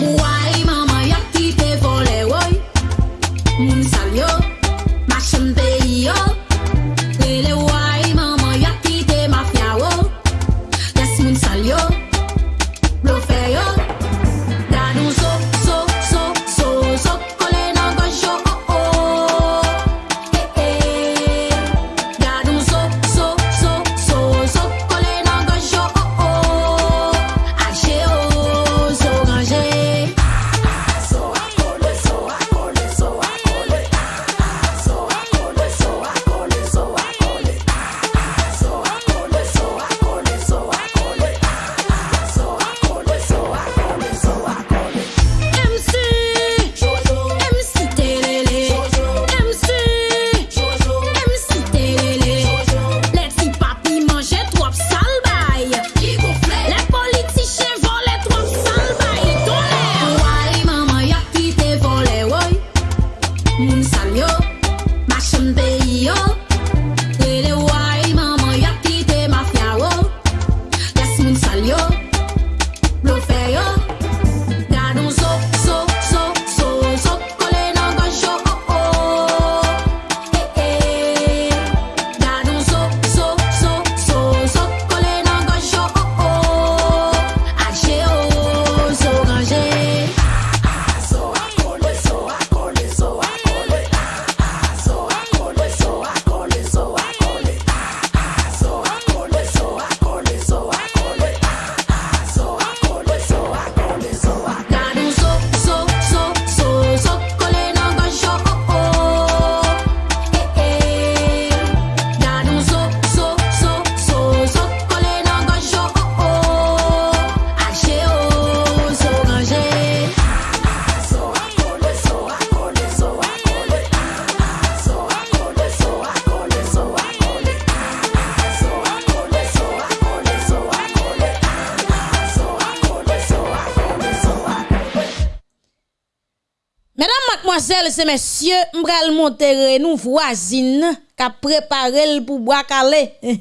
M'bral monter nous voisine qui préparé pour boire calé.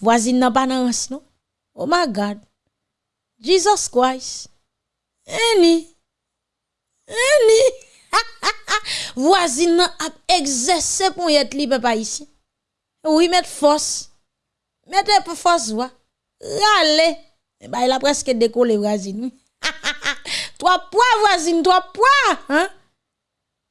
voisine n'a pas non? Oh my God. Jesus Christ. Eni. Eni. voisine a exercé pour être libre papa ici. Oui, mettre force. Mettez pour force. Rale. Bah, il a presque décollé voisine. Trois poids, voisine, trois poids. Hein?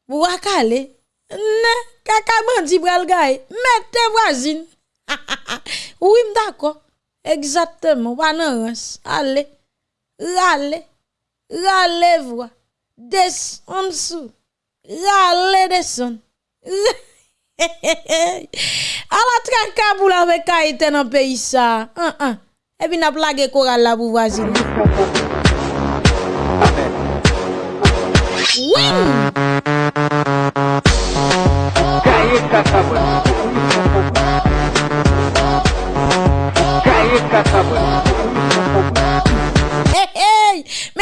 Vous allez Ne, kaka bandi bral gaye, mettez voisine. oui, d'accord. Exactement, banarans. Allez, râlez, râlez vous. Des en dessous, râlez descend. A la traka pou la vek a eten an peyi sa. An an. E bin ap lage koral la pou vazin. Wim!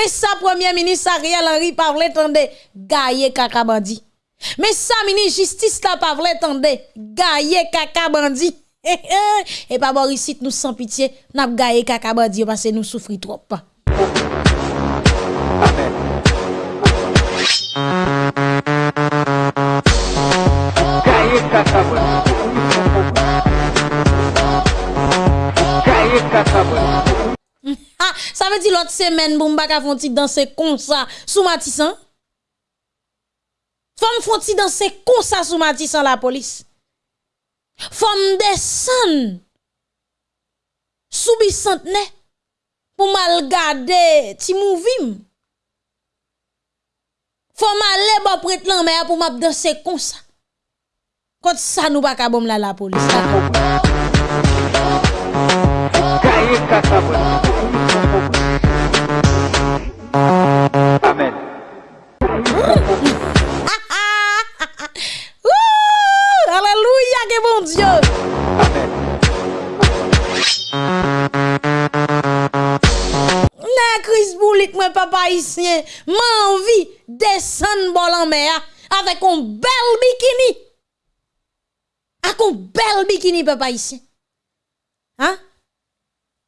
Mais ça, Premier ministre Ariel Henry parle tande gaye kakabandi. Mais ça, ministre justice là pas vrai tande gaye kakabandi. Et pas Boris nous sans pitié, n'a gaye kakabandi parce que nous souffrons trop. veut dire l'autre semaine, bon, m'baka font danser comme ça, sous Matissan? Femme font danser comme ça sous Matissan la police? Femme descend sous bicentenaire pour mal garder ti mouvim. Femme aller bon prête l'en mer pour m'a danser comme ça. Quand ça nous pas bon la la police. Kaye kakabon. Papa ici, m'envie descendre bol en mer avec un bel bikini. Avec un bel bikini papa ici. Hein?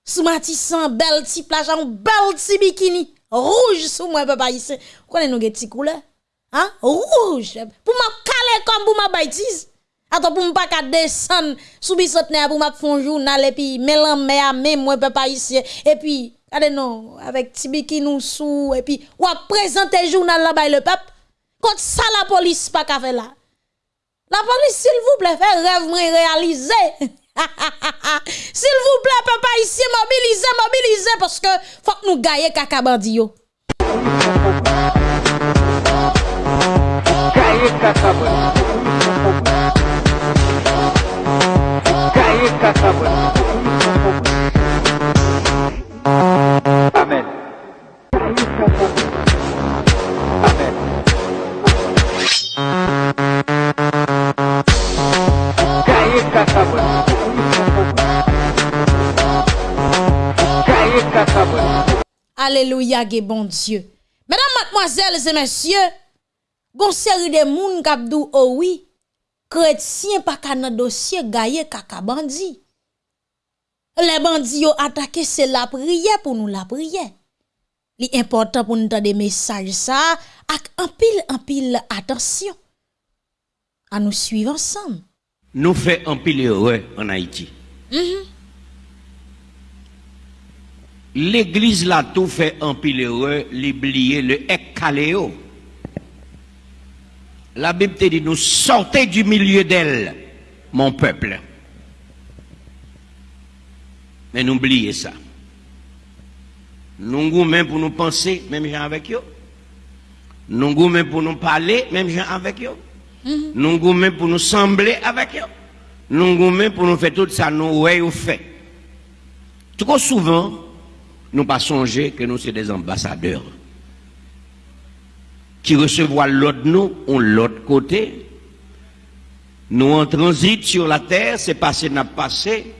Sous Matissan, bel petit plage, bel petit bikini. Rouge sous moi, papa, ici. Connais nous petit couleur? Hein? Rouge. Pour ma caler comme pour ma bêtise. Attends, pour pas qu'à descendre sous bisotne pour ma fond journal et puis mélan à même moi, papa, ici. Et puis, allez non, avec petit bikini sous, et puis, ou présenter journal là-bas le peuple. Quand ça, la police pas qu'à là. La police, s'il vous plaît, fait rêve, moi, réaliser. S'il vous plaît, papa, ici, mobilisez, mobilisez, parce que faut que nous gagnions caca bandio. Amen. Alléluia, bon Dieu. Mesdames, mademoiselles et messieurs, gon série de moun kapdou oh oui, chrétien pa kana dossier gaye kaka bandi. Les bandits ont attaqué, c'est la prière pour nous la prière. Li important pour nous des messages ça, ak en pile en pile attention. À nous suivre ensemble. Nous fait un pile heureux en Haïti. Mm L'église l'a tout fait en pile heureux, l'oublier le ekaléo. La Bible te dit, nous sortez du milieu d'elle, mon peuple. Mais n'oubliez ça. Nous goûtons pour nous penser, même gens avec eux. Nous goûtons pour nous parler, même gens avec eux. Mm-hmm. Nous goûtons pour nous sembler avec eux. Nous goûtons pour nous faire tout ça, nous ouais ou fait. Trop souvent, nous pas songer que nous sommes des ambassadeurs qui recevoir l'autre nous ou l'autre côté. Nous en transit sur la terre, c'est passé, n'a passé.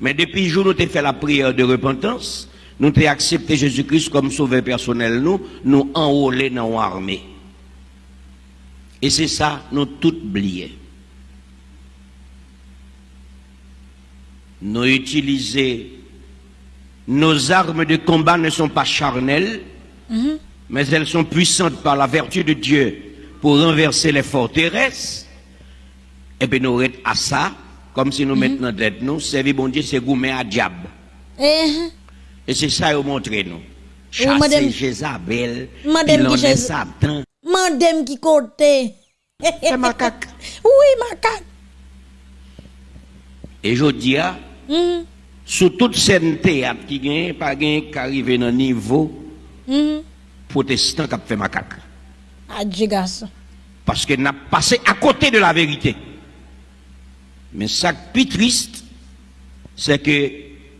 Mais depuis le jour où nous avons fait la prière de repentance, nous avons accepté Jésus-Christ comme sauveur personnel, nous, nous enrôler dans l'armée. Et c'est ça, nous tout oublié. Nous utilisons, nos armes de combat ne sont pas charnelles, mais elles sont puissantes par la vertu de Dieu pour renverser les forteresses. Et puis nous restons à ça, comme si nous mettons dans tête nous, servir bon Dieu, c'est gourmet à diable. Eh, Et c'est ça qu'ils montré nous. madame- Chasser Jézabel, Madame pilonner qui Jéz- Satan. mandem qui côté. C'est macaque. Oui, macaque. Et je dis, ah, Mhm, sous toute scène théâtre qui gagne, pas gagne qui arrive dans le niveau mhm. protestant qui a fait macaque. Ah, Dieu garçon. Parce qu'il n'a passé à côté de la vérité. Mais ça qui est plus triste, c'est que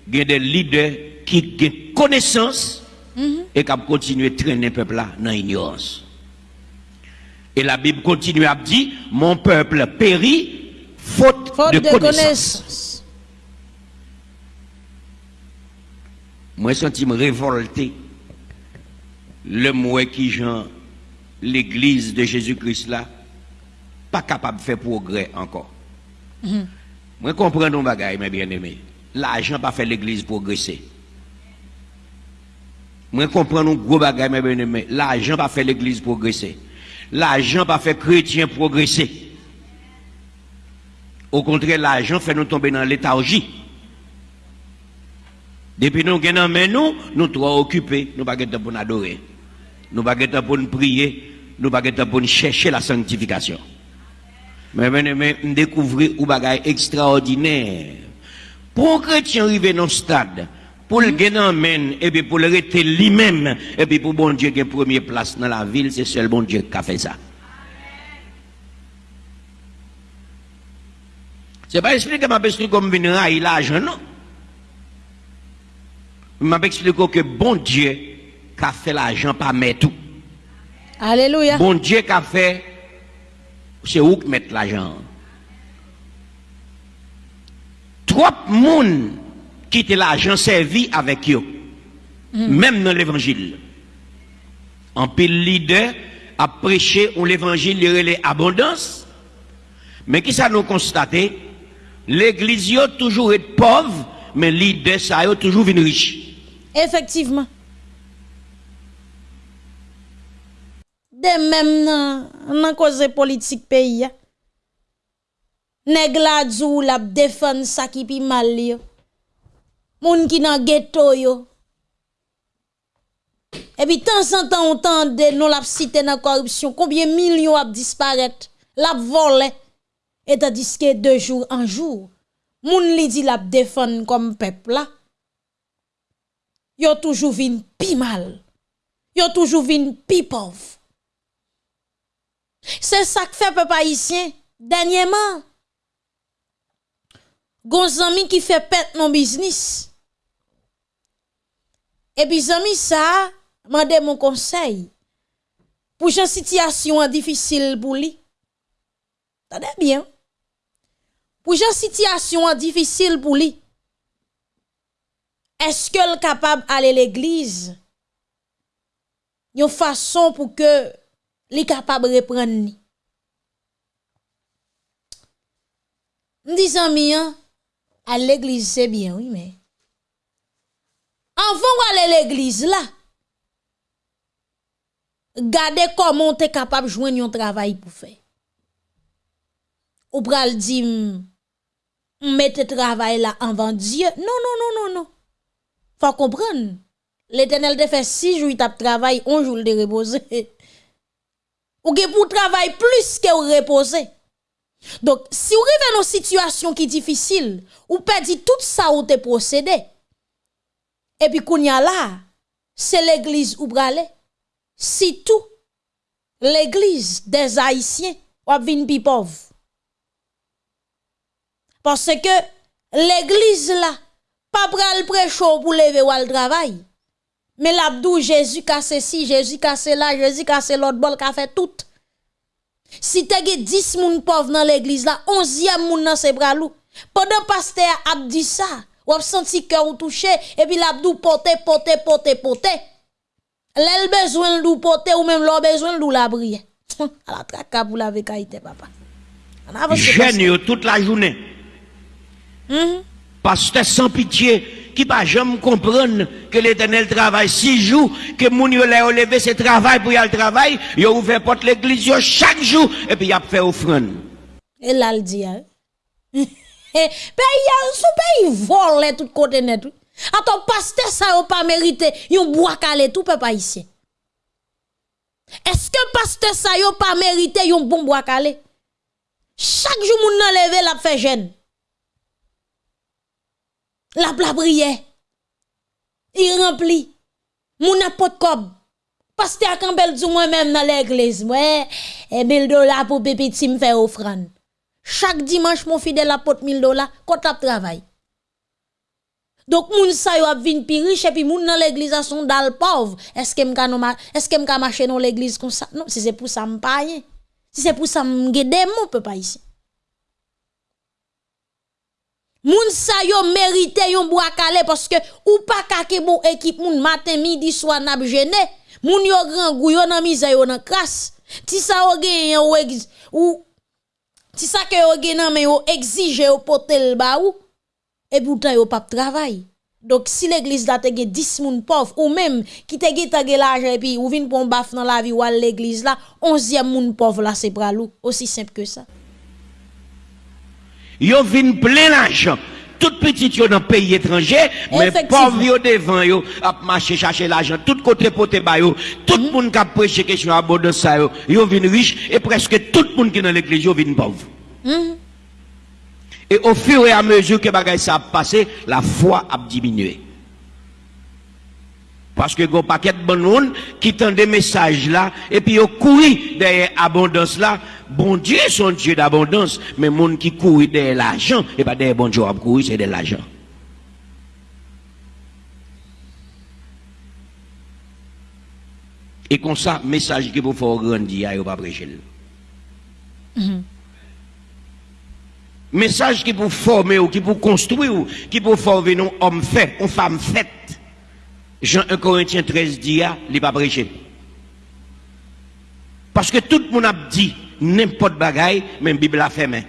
il y a des leaders qui ont connaissance et qui ont continué à traîner le peuple là dans l'ignorance. Et la Bible continue à dire, mon peuple périt faute, Faute de, de, connaissance. connaissance. Moi, je senti me révolter. Le moi qui Jean, l'église de Jésus-Christ là, pas capable de faire progrès encore. Moi, comprends nos bagailles, mes bien-aimés. L'argent pas fait l'église progresser. Moi, comprends nos gros bagailles, mes bien-aimés. L'argent pas fait l'église progresser. L'argent pas fait chrétien progresser. Au contraire, l'argent fait nous tomber dans léthargie. Depuis nous mais nous, nous trop occupés, nous pas temps pour nous adorer. Nous pas temps pour nous prier, nous pas temps pour nous chercher la sanctification. Mais mais découvrir un bagage extraordinaire. Pour un chrétien arriver dans ce stade, pour le gagner men, et puis pour le rester lui-même, et puis pour bon Dieu qui première place dans la ville, c'est seul bon Dieu qui a fait ça. C'est pas expliquer m'a expliqué comme venir railler l'argent, non? M'a expliqué que bon Dieu qui a fait l'argent pas mettre tout. Alléluia. Bon Dieu qui a fait, c'est où que mettre l'argent? Trop monde quitte l'argent servi avec eux, même dans l'évangile. En pile leader a prêché on l'évangile il relais abondance, mais qui ça nous constaté? L'église yo toujours est pauvre, mais leader ça yo toujours venu riche. Effectivement. De même nan, nan cause politique pays. Nèg la djou la défend ça qui pi mal li. Moun ki nan ghetto yo. Et puis temps en temps on tende non la cité dans corruption combien millions a disparaître, la volé et tandis que de jour en jour moun li di la défend comme peuple là yo toujours vin pi mal. Yo toujours vin pi pauvre. C'est ça que fait peuple haïtien dernièrement. Gon qui fait pète non business. Et puis zami ça, mande mon conseil. Pour une situation difficile pour lui. Tendez bien? Pour une situation difficile pour lui. Est-ce qu'elle est capable d'aller à l'église? Une façon pour que li capable de reprendre ni. M'dis hein, à l'église c'est bien, oui, mais avant d'aller à l'église là, gardez comment tu es capable de joindre un travail pour faire. Ou pral di, m- mettez travail là avant Dieu. Non, non, non, non, non. Faut comprendre. L'éternel te fait six jours, t'a travail, un jour de reposer. Ou ge pour travail plus que ou reposer. Donc, si vous arrivez dans une situation qui est difficile, ou perdez tout ça ou te procédé, et puis qu'on y là, c'est l'église ou brale. Si tout, l'église des Haïtiens, ou vin pi. Parce que l'église là, pas pral prêcho pour lever ou al travail. Mais l'abdou Jésus casse ci, Jésus casse là, Jésus casse l'autre bol, qu'a fait tout. Si te ge 10 moun pauvres dans l'église là, 11e moun dans ses bras lou. Pendant pasteur a dit ça, ou a senti cœur ou touché, et puis l'abdou pote, pote, pote, pote. L'el besoin l'ou pote ou même l'on besoin l'ou la prière. À la traque pour laver qualité, papa. Jeune toute la journée. Mhm. Pasteur sans pitié, qui pas jamais comprendre que l'éternel travaille six jours, que mon yo l'a levé ce travail pour y aller travail, yo ouvert porte l'église yo chaque jour, et puis y a fait offrande. Et là, hein. Eh, pays, sous pays vole tout côté net. Attends, pasteur, ça n'a pas mérité, yon bois calé tout peuple ici. Est-ce que pasteur, ça n'a pas mérité, yon bon bois calé? Chaque jour, moun nan levé la fait jeune. La bla prière. Il remplit. Moun de cob. Pasteur Campbell dit moi-même dans l'église. Ouais, et 1000 dollars pour petit me faire offrande. Chaque dimanche, mon fidèle apporte 1000 dollars, quand la travail. Donc, moun sa yo ap vin pi riche, et puis moun dans l'église a son dal pauvre. Est-ce que m'ka est-ce que marcher dans l'église comme ça? Non, si c'est pour ça m'paye. Si c'est pour ça m'gede mon peut pas ici. Moun sa yo mérite yon bois calé parce que ou pas kake bon équipe moun matin midi soir n'a gêné. Moun yo grand gou yo nan misère yo nan crasse. Ti sa yo gen ou ou ti sa que gen nan mais yo exige yo potel ba ou et pourtant yo pas travail. Donc si l'église là te gen 10 moun pauvre ou même qui te gen l'argent et puis ou vinn pour baf dans la vie ou à l'église là 11e moun pauvre là c'est bralou aussi simple que ça. Yo vin plein l'argent. Tout petit yo dans pays étranger, mais pauvre yo devant yo, a marché chercher l'argent, tout côté poté ba yo, tout le monde qui a prêché question abondance ça yo, yo vin riche et presque tout le monde qui dans l'église yo vin pauvre. Mhm. Et au fur et à mesure que bagay ça a passé, la foi a diminué. Parce que go paquet de bon qui tendent des messages là, et puis ils couru derrière abondance là. Bon Dieu, son Dieu d'abondance, mais monde qui court derrière l'argent, et pas derrière bon Dieu, courir, c'est de l'argent. Et comme ça, message qui vous faut grandir, il pas prêcher. Mm Message qui pour former ou qui pour construire qui pour former un homme fait, une femme faite. Jean 1 Corinthiens 13 dit, il pas prêché. Parce que tout le monde a dit n'importe bagaille, même Bible a fait main.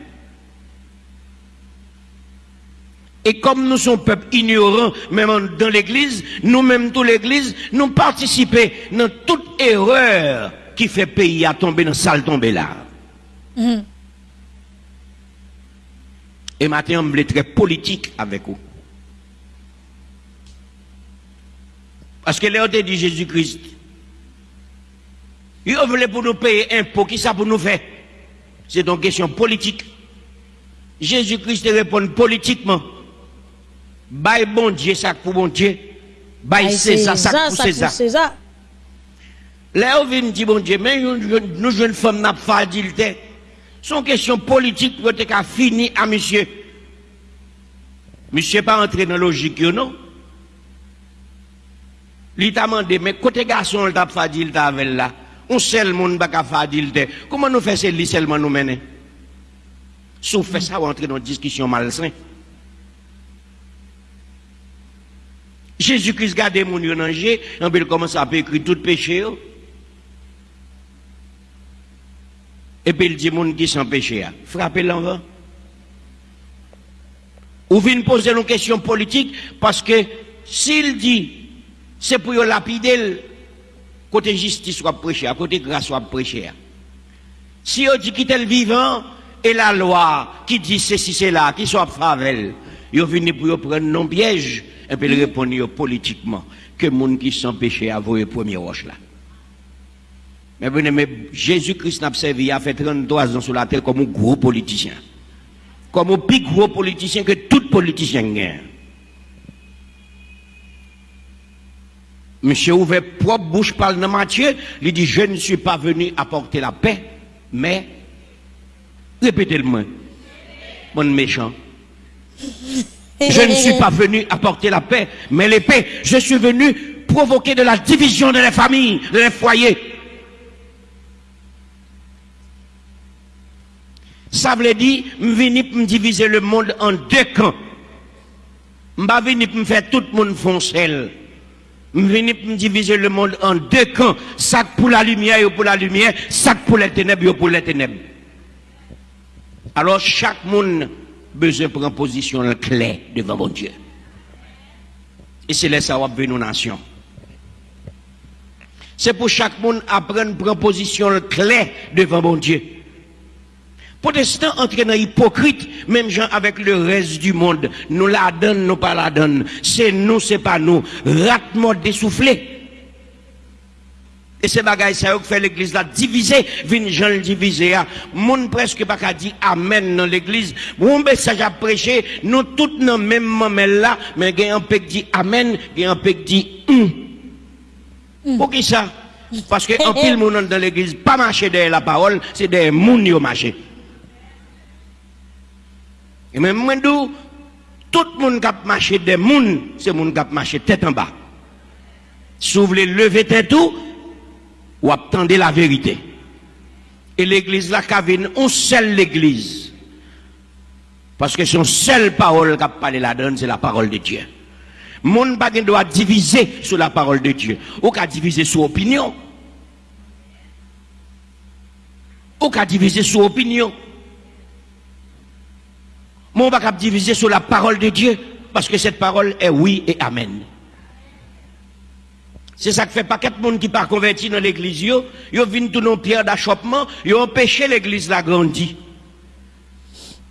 Et comme nous sommes peuple ignorant, même dans l'église, nous-mêmes, toute l'église, nous participons dans toute erreur qui fait pays à tomber dans salle tomber là. Mm. Et maintenant, on est très politique avec vous. Parce que là, dit Jésus-Christ. Il voulait pour nous payer impôt, qui ça pour nous faire? C'est donc question politique. Jésus-Christ répond politiquement. Bye bon Dieu, ça pour bon Dieu. Bye César, ça pour César. Là, on vient dire bon Dieu, mais nous, jeunes femmes, n'a pas d'ilté. Son question politique pour être fini à monsieur? Monsieur pas entré dans la logique, non? Il t'a demandé, mais côté garçon, il t'a fait dire avec là? On seul monde pas faire dire. Comment nous faisons c'est seulement nous mener? Si on fait ça, on entre dans une discussion malsaine. Jésus-Christ garde mon yon danger, on peut commencer à écrire tout péché. Et puis il dit mon qui sans péché. Frappez l'envers. Ou vient poser une question politique parce que s'il dit c'est pour lapider côté justice soit prêcher, côté grâce soit prêcher. Si on dit qu'il est vivant et la loi qui dit ceci, c'est là, qui soit favel, ils venu pour prendre non piège et puis répondre politiquement que monde qui sont péché a le premier roche là. Mais venez, mais Jésus-Christ n'a servi, il a fait 33 ans sur la terre comme un gros politicien. Comme un plus gros politicien que tout politicien. Monsieur ouvert propre bouche parle dans Matthieu, il dit je ne suis pas venu apporter la paix, mais répétez-le-moi. Mon méchant. Je ne suis pas venu apporter la paix, mais l'épée. Je suis venu provoquer de la division de les familles, de les foyers. Ça veut dire, je venu pour diviser le monde en deux camps. Je venu pour me faire tout le monde foncer. Diviser le monde en deux camps. Sac pour la lumière et pour la lumière, sac pour les ténèbres et pour les ténèbres. Alors chaque monde besoin de prendre position claire devant mon Dieu. Et c'est là ça va nos nations. C'est pour chaque monde apprendre à prendre position claire devant mon Dieu. Protestants entrent dans hypocrite, même gens avec le reste du monde. Nous la donnent, nous pas la donnent. C'est nous, c'est pas nous. Ratement dessoufflé. Et c'est bagaille ça fait l'église là divisée, vin gens le diviser Moun presque pas qu'à dire amen dans l'église. Bon message à prêcher, nous tous dans même moment là, mais il y a un peu qui dit amen, il y a un peu qui dit hum. Pour qui ça? Parce que en pile monde dans l'église pas marcher derrière la parole, c'est des moun qui marché. Et même tout le monde qui a marché des moun, c'est le monde qui a marché tête en bas. Si vous voulez lever tête tout, ou attendez la vérité. Et l'église là, Kavin, on seule l'église. Parce que son seule parole qui a parlé là-dedans, c'est la parole de Dieu. Mon pas doit diviser sur la parole de Dieu. Ou qu'à diviser sur opinion. Ou qu'à diviser sur opinion. Mon pas diviser sur la parole de Dieu. Parce que cette parole est oui et amen. C'est ça qui fait pas quatre monde qui pas converti dans l'église, yo viennent tout nos pierres d'achoppement, yo empêché l'église la grandir.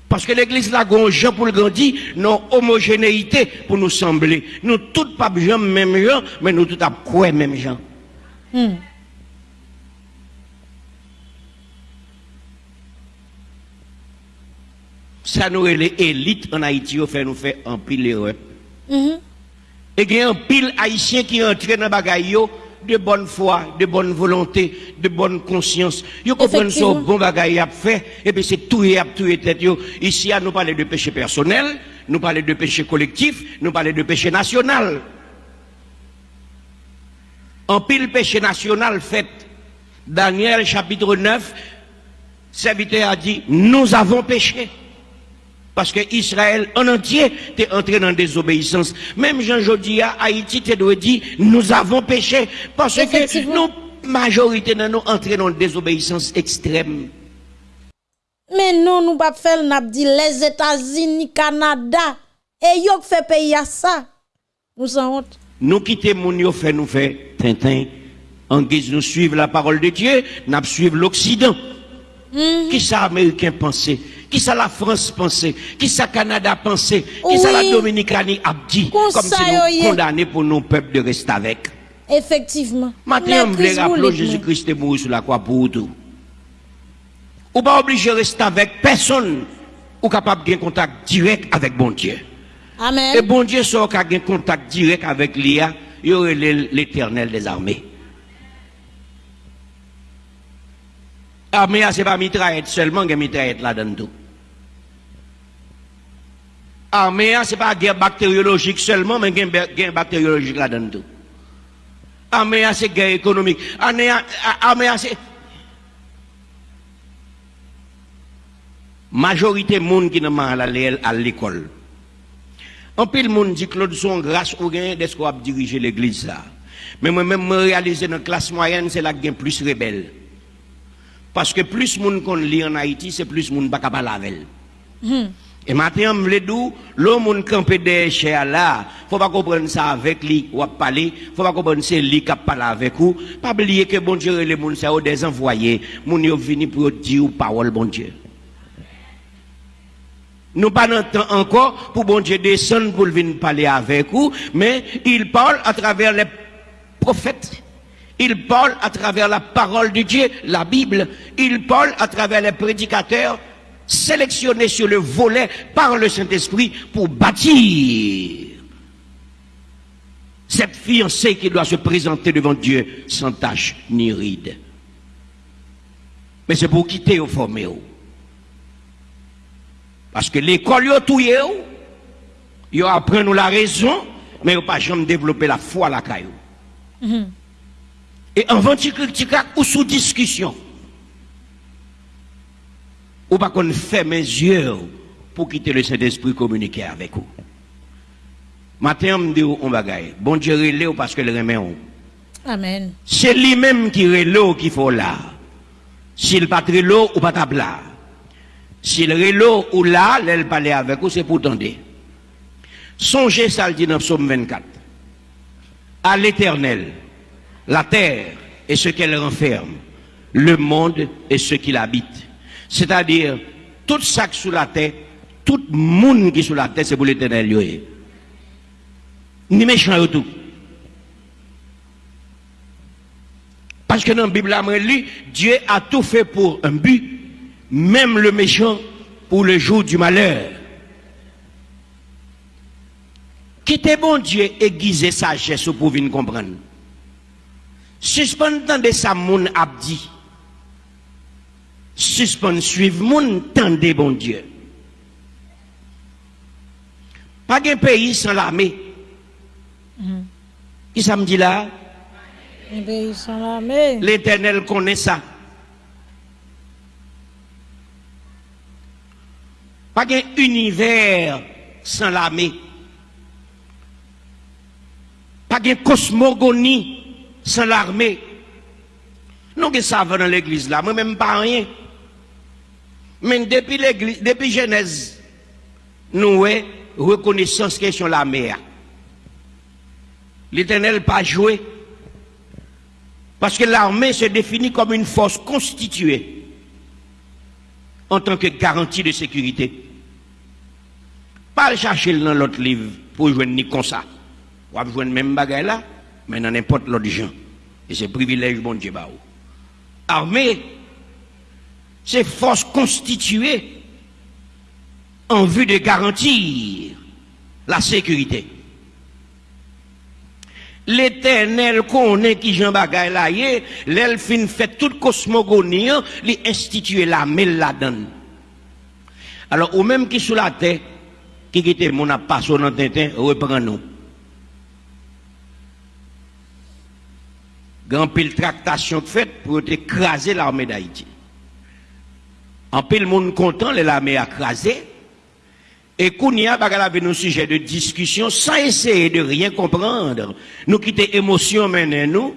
Parce que l'église la grand pour le grandir, non homogénéité pour nous sembler. Nous tous pas gens même gens, mais nous tous quoi même gens. Hmm. Ça nous les élites en Haïti, fait nous fait un pile erreur. Mm et il y a un pile haïtien qui entre dans bagaille de bonne foi, de bonne volonté, de bonne conscience. Ils comprennent ça, bon bagaille a fait, et puis c'est tout et tout et tête. Ici, nous parlons de péché personnel, nous parlons de péché collectif, nous parlons de péché national. En pile péché national fait, Daniel chapitre 9, serviteur a dit, nous avons péché. Parce que Israël en entier est entré dans la désobéissance. Même Jean Jodia, Haïti, te doit dire, nous avons péché. Parce que nous, majorité de nous entrés dans la désobéissance extrême. Mais non, nous pas faire, nous dit les États-Unis, Canada, et yo fait pays à ça. Nous sommes honte. Nous quittons mon yo fait nous fait tintin. En guise nous suivre la parole de Dieu, nous suivre l'Occident. Mhm. Qui ça américain pensait? Qui ça la France pensait? Qui ça Canada pensait? Qui ça la Dominicanie a dit? Comme si nous condamnés pour nos peuples de rester avec. Effectivement. Maintenant, on voulait rappeler Jésus-Christ est mort sur la croix pour tout. Ou pas obligé de rester avec personne ou capable de contact direct avec bon Dieu. Amen. Et bon Dieu sort qu'à un contact direct avec l'IA, il y aurait l'éternel des armées. Armée, ce n'est pas mitraillette seulement, il y a mitraillette là-dedans tout armée, ce n'est pas guerre bactériologique seulement, mais une guerre bactériologique là-dedans tout. Armée, c'est guerre économique. Armée, c'est. Majorité de monde qui n'a pas à l'école. En pile monde dit Claude son grâce ou gain de ce qu'on a dirigé l'église là. Mais moi-même, me réaliser dans la classe moyenne, c'est la qui plus rebelle. Parce que plus monde qu'on lit en Haïti, c'est plus monde pas capable avec. Hmm. Et maintenant, je veux l'homme qui campé des chers là, faut pas comprendre ça avec lui ou parler, faut pas comprendre c'est lui qui parle avec vous. Pas oublier que bon Dieu les gens sont des envoyés, moun yo vini pour dire parole bon Dieu. Nous pas encore pour bon Dieu descendre pour venir parler avec vous, mais il parle à travers les prophètes. Il parle à travers la parole de Dieu, la Bible. Il parle à travers les prédicateurs sélectionné sur le volet par le Saint-Esprit pour bâtir cette fiancée qui doit se présenter devant Dieu sans tache ni ride. Mais c'est pour quitter au formé. Parce que l'école, yo tout yo apprend nous la raison, mais yo pas jamais développer la foi à la caillou. Mm-hmm. Et en critique ou sous discussion, ou pas qu'on ferme mes yeux pour quitter le Saint-Esprit communiquer avec vous. Matin, on me dit on bagaille. Bon Dieu relève parce que le remet. Amen. C'est lui-même qui relève qu'il faut là. S'il pas l'eau ou pas là. S'il relève ou là, l'elle parler avec vous, c'est pour tendre. Songez ça le dit dans Psaume 24. À l'éternel, la terre et ce qu'elle renferme, le monde et ce qu'il habite. C'est-à-dire, tout ça qui sous la terre, tout le monde qui est sous la terre, c'est pour l'éternel. Ni méchant tout. Parce que dans la Bible, Dieu a tout fait pour un but, même le méchant pour le jour du malheur. Quittez bon Dieu aiguiser sagesse pour venir comprendre. Suspend de ça, mon abdi. Suspend suivre mon tendez bon Dieu. Pas un pays sans l'armée. Mm-hmm. Qui ça me dit là? Un pays sans l'armée. L'éternel connaît ça. Pas un univers sans l'armée. Pas de cosmogonie sans l'armée. Nous que ça va dans l'église là, moi-même pas rien. Mais depuis l'église, Genèse, nous avons reconnaissance question l'armée. L'éternel pas joué. Parce que l'armée se définit comme une force constituée en tant que garantie de sécurité. Pas le chercher dans l'autre livre pour jouer ni comme ça. Ou à jouer même bagaille là, mais dans n'importe l'autre gens. Et c'est privilège, bon Dieu, bah, Armée, c'est force constituée en vue de garantir la sécurité. L'éternel connaît qui Jean Bagay là, l'elfine fait toute cosmogonie, lui institue la mêle la donne. Alors, ou même qui sous la terre, qui était mon passion dans Tintin, reprend nous. grand pile tractation faite pour écraser l'armée d'Haïti. En pile monde content, l'armée a écrasé. Et Kounia avait nos sujets de discussion sans essayer de rien comprendre. Nous quitter émotion maintenant nous.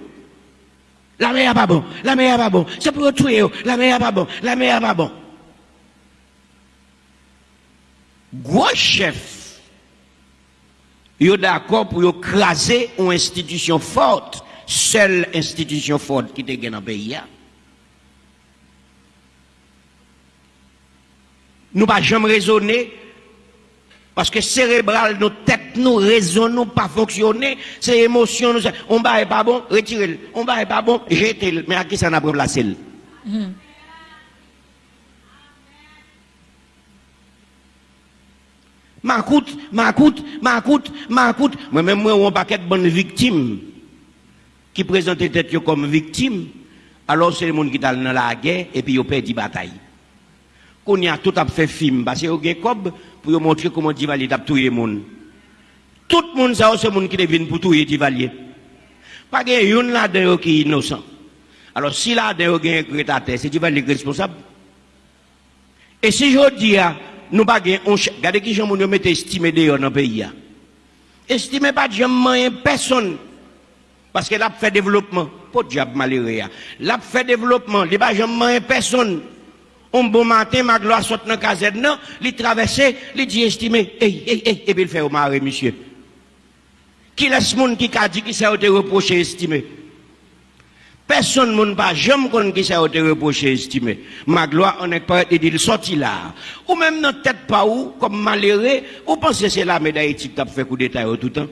La mer pas bon, la mer pas bon, c'est pour tuer, la mer pas bon, la mer pas bon. Gros chef, est d'accord pour écraser une institution forte seule institution forte qui était dans le pays. Nous ne pas jamais raisonner parce que cérébral, nos têtes, nous raisonnons pas fonctionner, c'est émotion, nous, on va pas bon, retirez-le, on va pas bon, jetez-le, mais à qui ça n'a pas placé mm. Ma coûte, ma coûte, ma coûte, ma coûte. Moi-même, moi, on paquet de bonnes victimes qui présentent tête comme victime, alors c'est le monde qui est dans la guerre et puis ils perdu bataille. Qu'on y a tout à fait film, parce que y a pour montrer comment Divalier a tué le monde. Tout le monde, c'est le monde qui vient pour tuer Divalier. Pas qu'il y a une là-dedans qui est innocent. Alors si là-dedans a un crétateur, c'est Divalier qui est responsable. Et si je dis, nous pas regardez qui j'en mettez estimé dehors dans pays. Estimez pas jamais personne. Parce que l'a fait développement, de diable malheureux. L'a fait développement, il pas jamais personne. Un bon matin, ma gloire saute dans la casette, non, il traverse, il dit estimé, hey, hey, hey, et puis il fait au maré, monsieur. Qui laisse monde qui a dit qui s'est reproché estimé? Personne ne pas jamais qu'on qui s'est reproché estimé. Ma gloire, on est pas dit, il sorti là. Ou même dans tête pas où, comme malheureux, ou pensez que c'est la médaille qui a fait coup d'état tout le temps?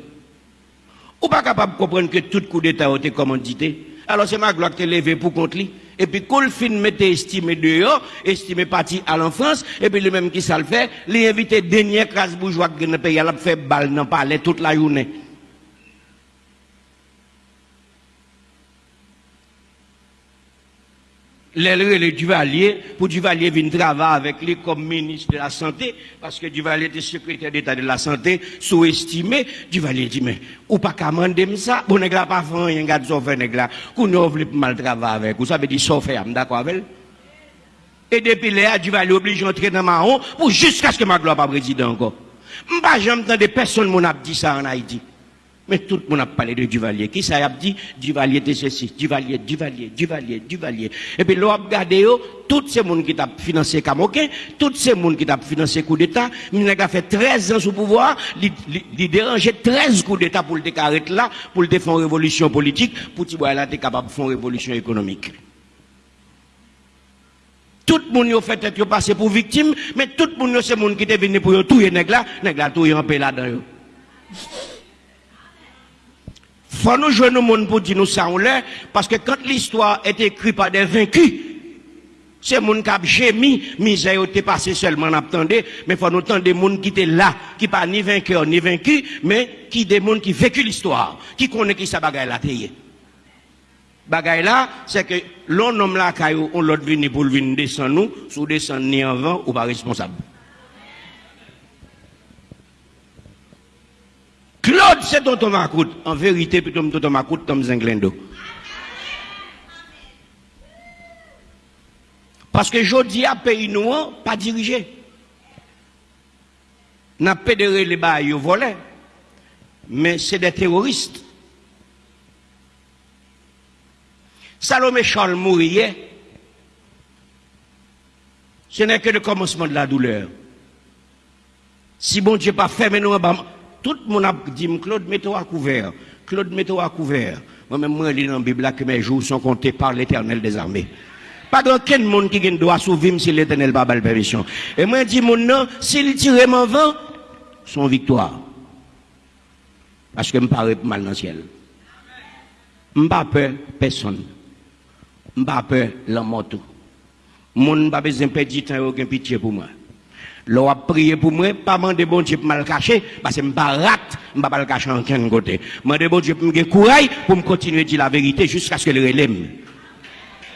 Ou pas capable de comprendre que tout coup d'état a été commandité? Alors c'est ma gloire qui est levé pour contre lui. Et puis, quand le film m'était estimé dehors, estimé parti à l'enfance, et puis le même qui ça le fait, l'invité dernier classe bourgeois qui ne paye, il a fait balle dans le palais toute la journée. Le Duvalier, pour Duvalier venir travailler avec lui comme ministre de la Santé, parce que Duvalier était secrétaire d'État de la Santé, sous-estimé, Duvalier dit, mais, ou pas qu'à ça, bon, n'est pas fait rien, garde son fait, n'est qu'on ne veut mal travailler avec, vous savez, dit, sauf fait, d'accord avec Et depuis là, Duvalier oblige d'entrer dans Mahon, pour jusqu'à ce que ma gloire pas président encore. M'pas jamais des personnes mon a dit ça en Haïti. Mais tout le monde a parlé de Duvalier. Qui ça a dit? Duvalier était ceci, Duvalier, Duvalier, Duvalier, Duvalier. Et puis l'on a regardé, tous ces gens qui ont financé Camoquin, tous ces gens qui ont financé coup d'État, il a fait 13 ans sous pouvoir, il dérangeait 13 coups d'État pour le décarrer là, pour le défendre révolution politique, pour qu'il soit capable de faire révolution économique. Tout le monde a fait être passé pour victime, mais tout le monde c'est le monde qui est venu pour tuer nèg là, nèg là tout en paix là-dedans. faut nous jouer nos monde pour dire nous ça on l'est, parce que quand l'histoire est écrite par des vaincus, c'est monde qui a gémi, misère était passé seulement attendait, mais faut nous entendre des monde qui étaient là, qui pas ni vainqueur ni vaincu, mais qui des monde qui vécu l'histoire, qui connaît qui ça bagaille la payer. Bagay la, se ke lon nom la kayo, on lot vini pou vini desen nou, sou desen ni anvan ou pa responsable. Claude, c'est tonton Macoute. En vérité, plutôt tonton Macoute, comme Zinglendo. Parce que je dis à pays nous, pas dirigé. N'a pédéré les bails volés. Mais c'est des terroristes. Salomé Charles mourir, ce n'est que le commencement de la douleur. Si bon Dieu pas fait, mais nous, tout le monde a dit, Claude, mets-toi à couvert. Claude, mets-toi à couvert. Moi-même, moi, je lis dans la Bible que mes jours sont comptés par l'éternel des armées. Pas de monde qui doit sauver si l'éternel n'a pas la permission. Et moi, je dis, mon nom, s'il tire mon vent, son victoire. Parce que je me mal dans le ciel. Je ne pas peur personne pas peur la moto. Mon pas besoin de perdre temps aucun pitié pour moi. L'on a prié pour moi, pas demander bon Dieu pour mal cacher, parce que je ne pas rate, je pas le cacher en aucun côté. Demander bon Dieu pour me courage pour me continuer à dire la vérité jusqu'à ce que le relève.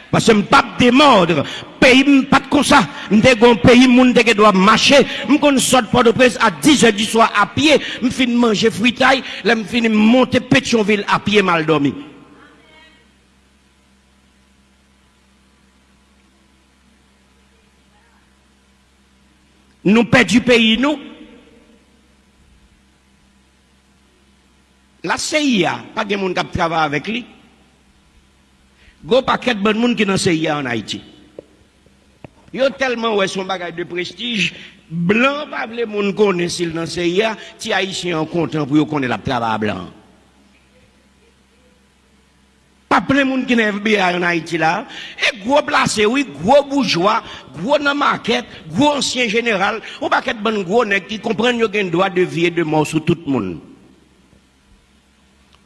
Parce que je ne pas démordre. Pays, pas comme ça. Je un pays, moun qui doit marcher. Je sort port de presse à 10 h du soir à pied. Je finis manger fritaille. Je finis monter Pétionville à pied mal dormi. Nous perdons du pays, nous. La CIA, pas de monde qui travaille avec lui. Go paquet de bon monde qui dans CIA en Haïti. Yo tellement ouais son bagage de prestige, blanc pas les monde connaît s'il dans CIA, ti haïtien content pour yo connaît la travail blanc. Pas plein de monde qui n'est FBI en Haïti là. Et gros placé, oui, gros bourgeois, gros dans market, gros ancien général, ou pas qu'être bon gros nèg qui comprennent qu'il y droit de vie et de mort sur tout le monde.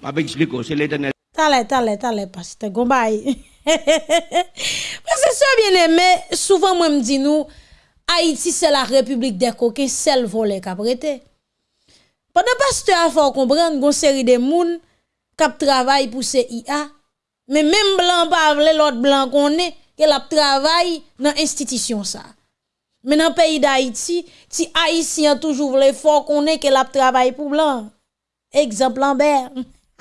Je vais expliquer, c'est l'éternel. T'allez, t'allez, t'allez, pasteur Gombay. Parce que ça bien aimé, souvent moi me dis nous, Haïti c'est la république des coquins, celle volée qu'a prêté. Pendant pasteur a faut comprendre une série de moun qui travaille pour CIA mais même blanc pas l'autre blanc qu'on est, qu'elle a travaillé dans l'institution ça. Mais dans le pays d'Haïti, si Haïtien toujours voulait fort qu'on est qu'elle a travaillé pour blanc. Exemple Lambert.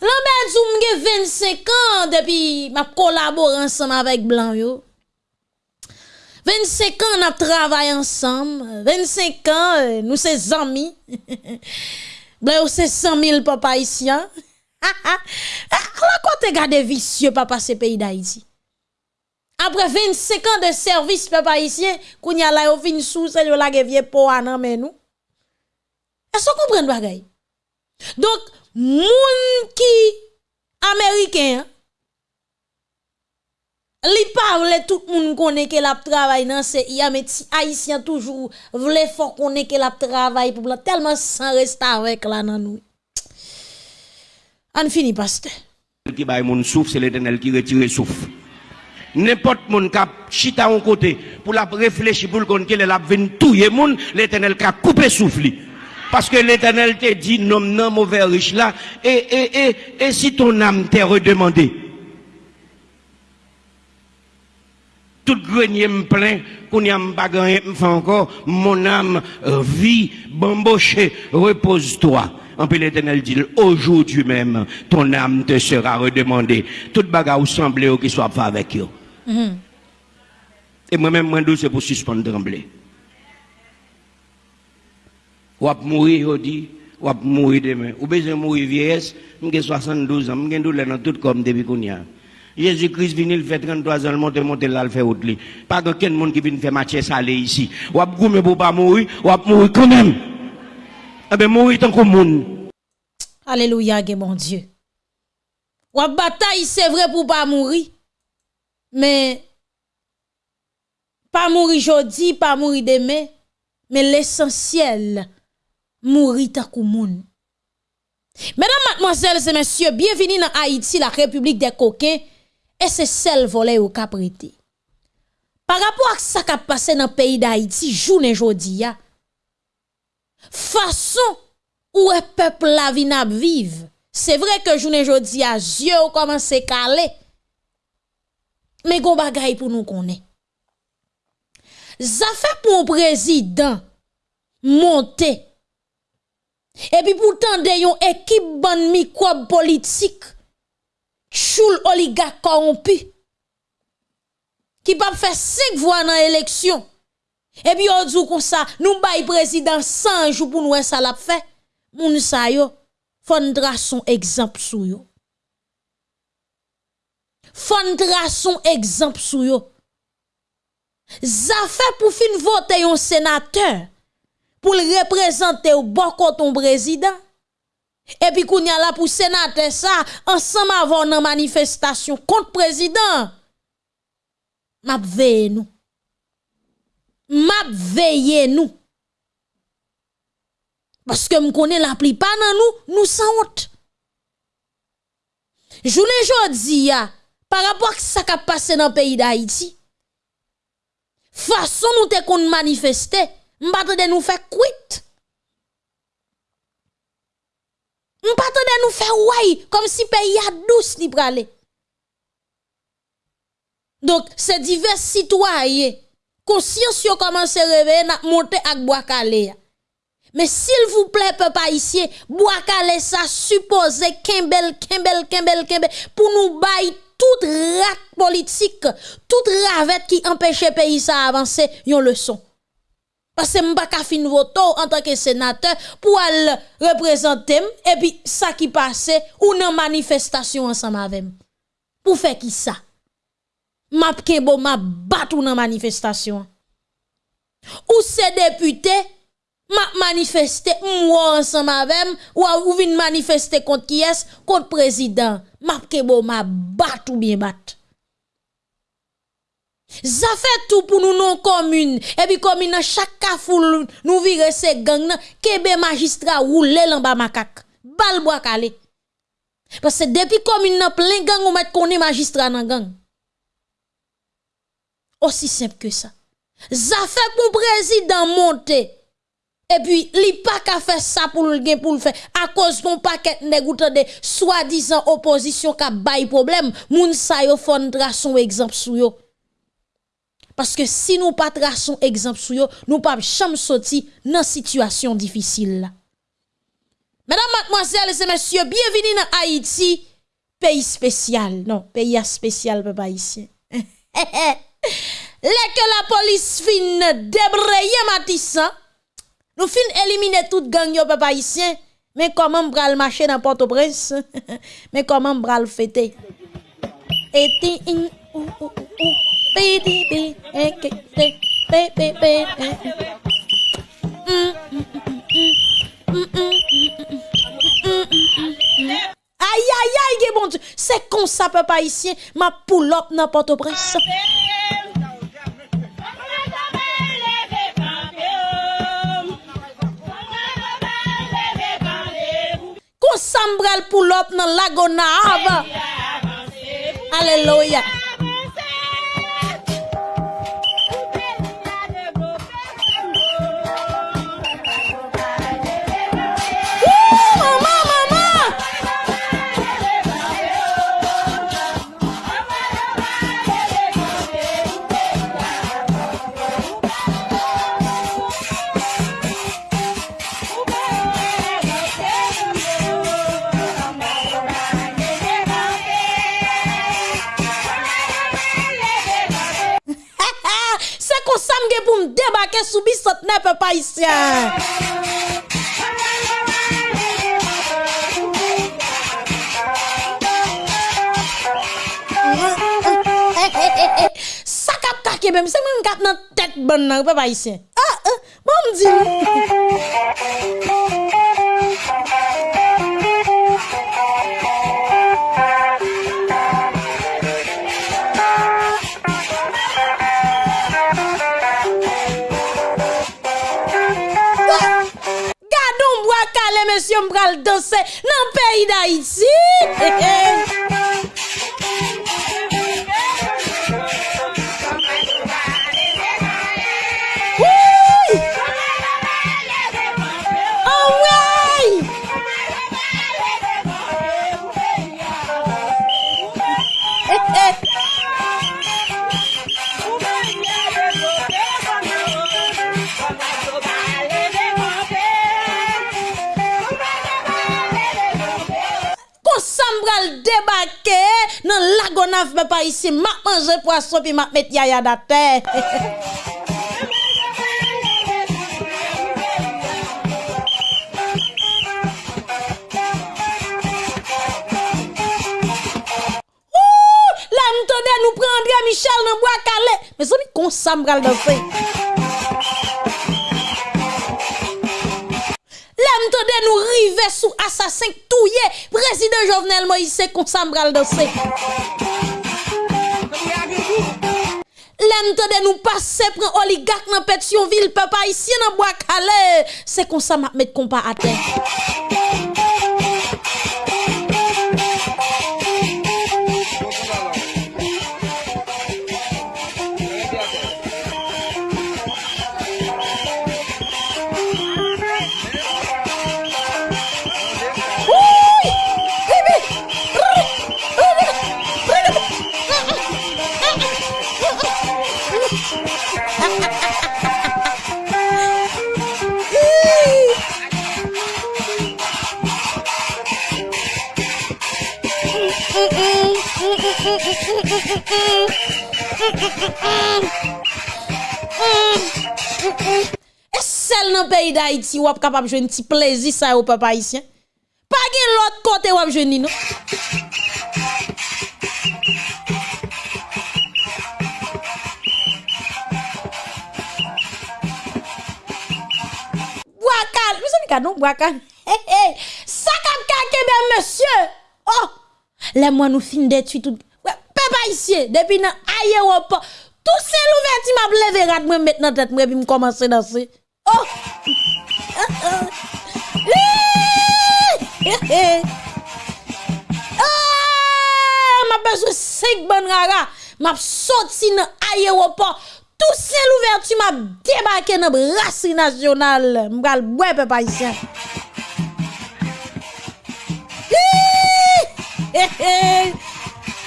Lambert Zoum 25 ans depuis m'a collaboré ensemble avec blanc yo. 25 ans on a travaillé ensemble. 25 ans euh, nous sommes amis. Blanc c'est 100 000 papa haïtiens. La quoi gardé vicieux papa ce pays d'Haïti? Après 25 ans de service papa haïtien, qu'on y a là au fin sous c'est la vieux po nan mais nous. Est-ce que vous comprenez bagay? Donc moun qui américain li parle tout monde connaît que la travail dans CIA mais haïtien toujours voulait fort connaît que la travail pour tellement sans rester avec là nan nous. On finit, pasteur. Qui baille mon souffle, c'est l'éternel qui retire le souffle. N'importe mon cap chita en côté pour la réfléchir pour le compte qu'il a venu touyer moun, l'éternel qui a coupé souffle. Parce que l'éternel te dit non non mauvais riche là et et et et si ton âme t'est redemandé tout grenier me plein, qu'on y a gagné, encore, mon âme euh, vit, bamboché, repose-toi. En plus, l'éternel dit, aujourd'hui même, ton âme te sera redemandée. Toute bagarre ou semblé qui soit fait avec eux. Mm-hmm. Et moi-même, moi, c'est pour suspendre trembler. Ou ap mourir aujourd'hui, ou ap mourir demain. Ou besoin mourir vieillesse, j'ai 72 ans, j'ai douleur dans tout comme depuis qu'on y a. Jésus-Christ vient, il fait 33 ans, il monte, monte là, il fait autre. Pas de monde qui vient faire match salé ici. Ou ap goumé pour pas mourir, ou ap mourir quand même. Eh mourir tant que monde. Alléluia, mon Dieu. Ou bataille, c'est vrai pour pas mourir. Mais, pas mourir aujourd'hui, pas mourir demain. Mais l'essentiel, mourir tant que monde. Mesdames, mademoiselles et messieurs, bienvenue dans Haïti, la République des coquins et c'est celle volée au caprété. Par rapport à ce qui a passé dans le pays d'Haïti, journée jodi façon où est peuple la vie n'a vive. C'est vrai que journée jodi a yeux ou commence caler. Mais gon bagay pour nous connaît. Ça fait pour un président monter. Et puis pourtant de yon équipe ban microbe politique choul oligarque corrompu qui pas faire 5 voix dans l'élection. E pi yo djou kon sa, nou bay prezident sanjou pou nou e salap fe, moun sa yo, fondra son ekzamp sou yo. Fondra son ekzamp sou yo. Zafè pou fin vote yon senateur, pou l reprezentè ou bokot ton prezident. E pi koun ya la pou senateur sa, ansam avon nan manifestasyon kont prezident. Map veye nou. M'a veillé nous. Parce que me connais la pli pas dans nous, nous sans honte. Journée jodi par rapport à ce qui a passé dans le pays d'Haïti, façon nous te qu'on manifester, m'bata de nous faire quitte. On pas de nous faire ouais comme si pays a douce ni pralé. Donc ces divers citoyens conscience yo commence à réveiller n'a monter ak bois. Mais s'il vous plaît peuple haïtien, bois calé ça supposé kembel kembel kembel kembel pour nous bailler toute rat politique, toute ravette qui empêche le pays à avancer, yon leçon. Parce que m'pa ka fin en tant que sénateur pour aller représenter et puis ça qui passe ou une manifestation ensemble avec Pour faire qui ça? map kebo map bat ou nan manifestasyon. Ou se depute, map manifeste mwa ansan mavem, ou a ou vin manifeste kont ki es, kont prezident. Map kebo map bat ou bien bat. Zafè tout pou nou non commune. Et puis commune nan chaque kafoul nou vire se gang nan kebe magistrat roule l'en bas macaque. Bal bois calé. Parce que depuis commune nan plein gang ou met koné magistrat nan gang. Aussi simple que ça. Ça fait pour président monter. Et puis, li pas qu'à faire ça pour le pour le faire. À cause d'un paquet négoutant de soi-disant opposition qui a bail problème, moun sa yo fondra son exemple sou yo. Parce que si nous pas traçons exemple sur yo, nous pas jamais sortir dans situation difficile. Mesdames, mademoiselles et messieurs, bienvenue dans Haïti, pays spécial. Non, pays spécial, papa ici. Lè la police fin débrayer Matissan, nous fin éliminer toute gang yo. Mais comment m'bral marcher dans Port-au-Prince? Mais comment m'bral fêter? Et Aïe, aïe, aïe, ge bon Dieu. C'est comme ça, papa ici, ma poule up dans Port-au-Prince. Kon sambral poule up dans Lagonave. Alléluia. moun debake sou bisot ne pe pa isyen. Sakap kake bem, se mwen kat nan tet bon nan, pe pa isyen. Ah, ah, bon mdi. Monsieur, m'bral danser dans le pays d'Haïti. embarqué dans lagonave papa ici m'a manger poisson puis m'a mettre yaya da terre Là, nous prendre Michel dans bois calé. Mais ça, kon ça, me fait. nous river sous assassin touye, président Jovenel Moïse comme ça m'bral danser. L'entente de nous passer pour oligarque dans Pétionville, papa ici dans bois calais, c'est comme ça m'a mettre compas à terre. E sel nan peyi da iti wap kapap jwen ti plezi sa yo papa isyen. Pa gen lot kote wap jwen ni nou. Bwakan, mwen se mi kanon bwakan. Hey, eh, eh. hey. Sakap kake be monsye. Oh, le mwen nou fin detu tout. Papa ici, depuis nan aéroport, tout c'est l'ouverture m'a levé rat moi dans tête moi puis me commencer danser. Oh. Ah, m'a besoin cinq bonnes rara. M'a sorti dans aéroport. Tout c'est l'ouverture m'a débarqué dans brasserie nationale. M'gal boire papa ici.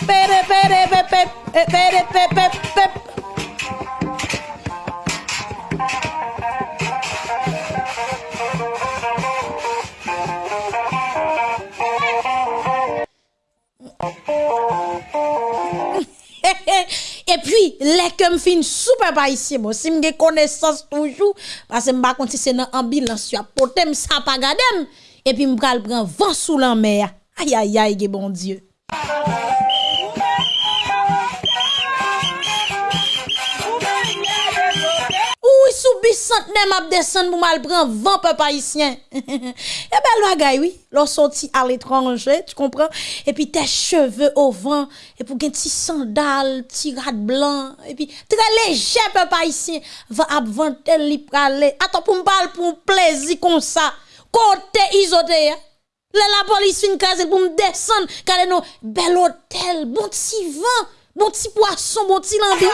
pere pere pepe pere pepe pep E pi, lek m fin soupe pa isi mo, si m gen konesans toujou, pase m bakon si se nan ambulans yo apote m sa pa gadem, e pi m pral pran vansou lan mer, ayayay ge bon dieu. Sous bis centenaire m'a descendre pour mal prendre vent peuple haïtien. Eh ben bagay oui, l'on sorti à l'étranger, tu comprends? Et puis tes cheveux au vent et pour gen petit sandales, petit rat blanc et puis très léger peuple haïtien va avanter li prale. Attends pour me parler pour plaisir comme ça. Côté isoté. hein. La police fin case pour me descendre, car non, bel hôtel, bon petit vent, bon petit poisson, bon petit lambi.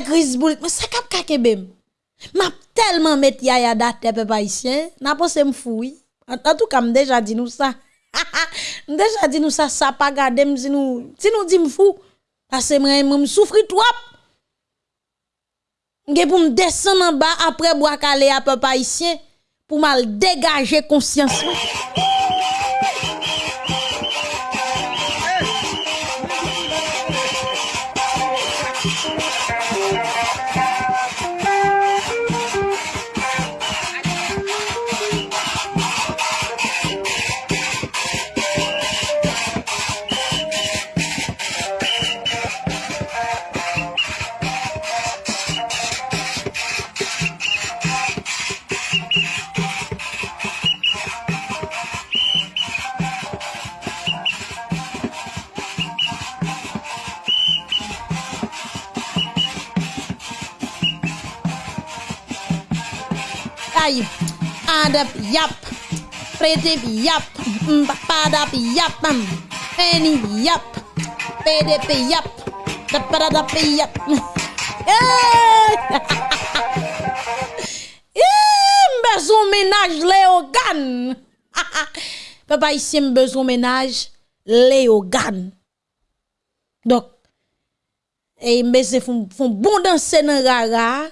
Gris mais ça kap kake bem. M'a tellement mettre yaya date peuple haïtien, n'a pensé me fouille. En, en tout cas, déjà dit nous ça. déjà dit nous ça, ça pas garder si nous, si nous dit me fou. Parce que moi, me souffrir trop. M'ge pour me descendre en bas après boire calé à peuple haïtien pour mal dégager conscience. Adap yap, prete yap, padap yap, peni yap, PDP yap, dapadap yap. Besoin ménage Léogan. Papa ici besoin ménage Léogan. Donc, et mbese font bon danser dans rara,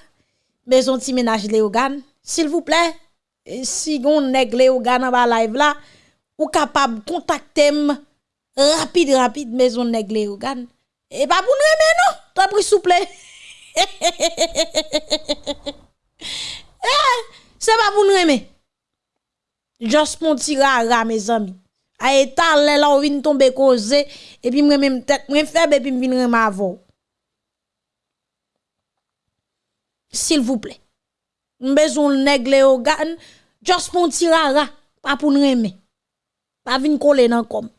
besoin ménage Léogan. S'il vous plaît, si gon negle ou gana ba live la, ou capable contacter rapide rapide maison negle ou gana. Et pas pour nous aimer, non, t'as pris souple. Eh, c'est pas pour nous aimer. Just mon tirara mes amis. A état là on vient tomber causer et puis moi même tête moi faible et puis me vient remavo. S'il vous plaît. M'bezon negle organe just pour pas pour nous aimer. Pas vinn coller dans comme.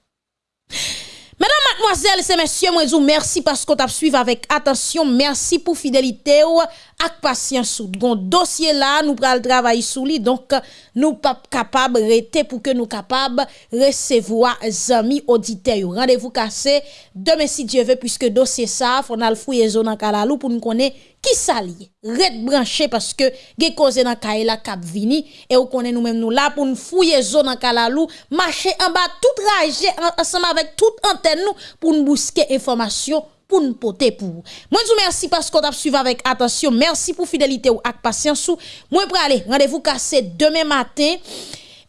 Mesdames, mademoiselles et messieurs, merci parce que vous suivi avec attention. Merci pour fidélité ou ak patience. Gon dossier là, nous pral travailler sous lui. Donc, nous pas capable rester pour que nous capable recevoir amis auditeurs. Rendez-vous cassé demain si Dieu veut puisque dossier ça, faut nous fouiller zone en kalalou pour nous connaître qui s'allie. Red branché parce que ge cause dans kaila cap vini et on connaît nous même nous là pour nous fouiller zone en kalalou, marcher en bas tout trajet ensemble avec toute antenne nous pour nous busquer information pour nous porter pour. Moi vous merci parce qu'on a suivi avec attention. Merci pour fidélité ou ak patience. Moi pour aller rendez-vous cassé demain matin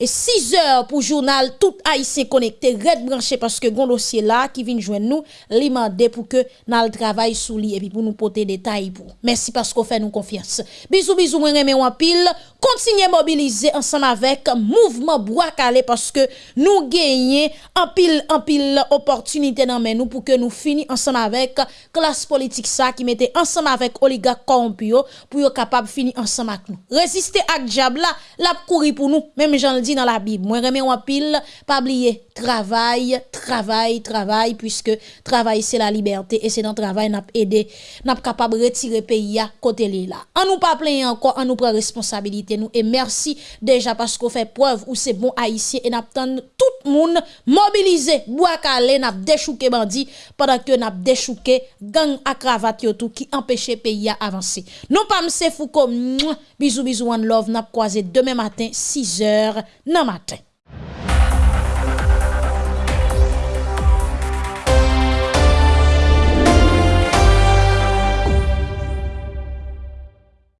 et 6 heures pour journal tout haïtien connecté red branché parce que gon dossier là qui vient joindre nous li pour que nous travail sous lui et puis pour nous porter détails pour. Merci parce qu'on fait nous confiance. Bisous bisous moi remet en pile. Continuez mobiliser ensemble avec mouvement bois calé parce que nous gagnons en pile en pile opportunité dans nous pour que nous finissons ensemble avec classe politique ça qui mettait ensemble avec oligarque corrompu pour capable finir ensemble avec nous. Résister à diable la courir pour nous. Même j'en le dans la Bible. Moi, remets en pile, pas oublier, travail, travail, travail, puisque travail, c'est la liberté, et c'est dans le travail, n'a aidé, n'a capable de retirer pays à côté là. En nous pas plaindre encore, en nous prend responsabilité, nous, et merci déjà parce qu'on fait preuve où c'est bon haïtien, et n'a tout le monde mobilisé, bois calé, n'a déchouqué bandit, pendant que n'a déchouqué gang à cravate tout qui empêche pays à avancer. Non pas m'se fou comme, bisous bisous one love, n'a croisé demain matin, 6 heures, nan matin.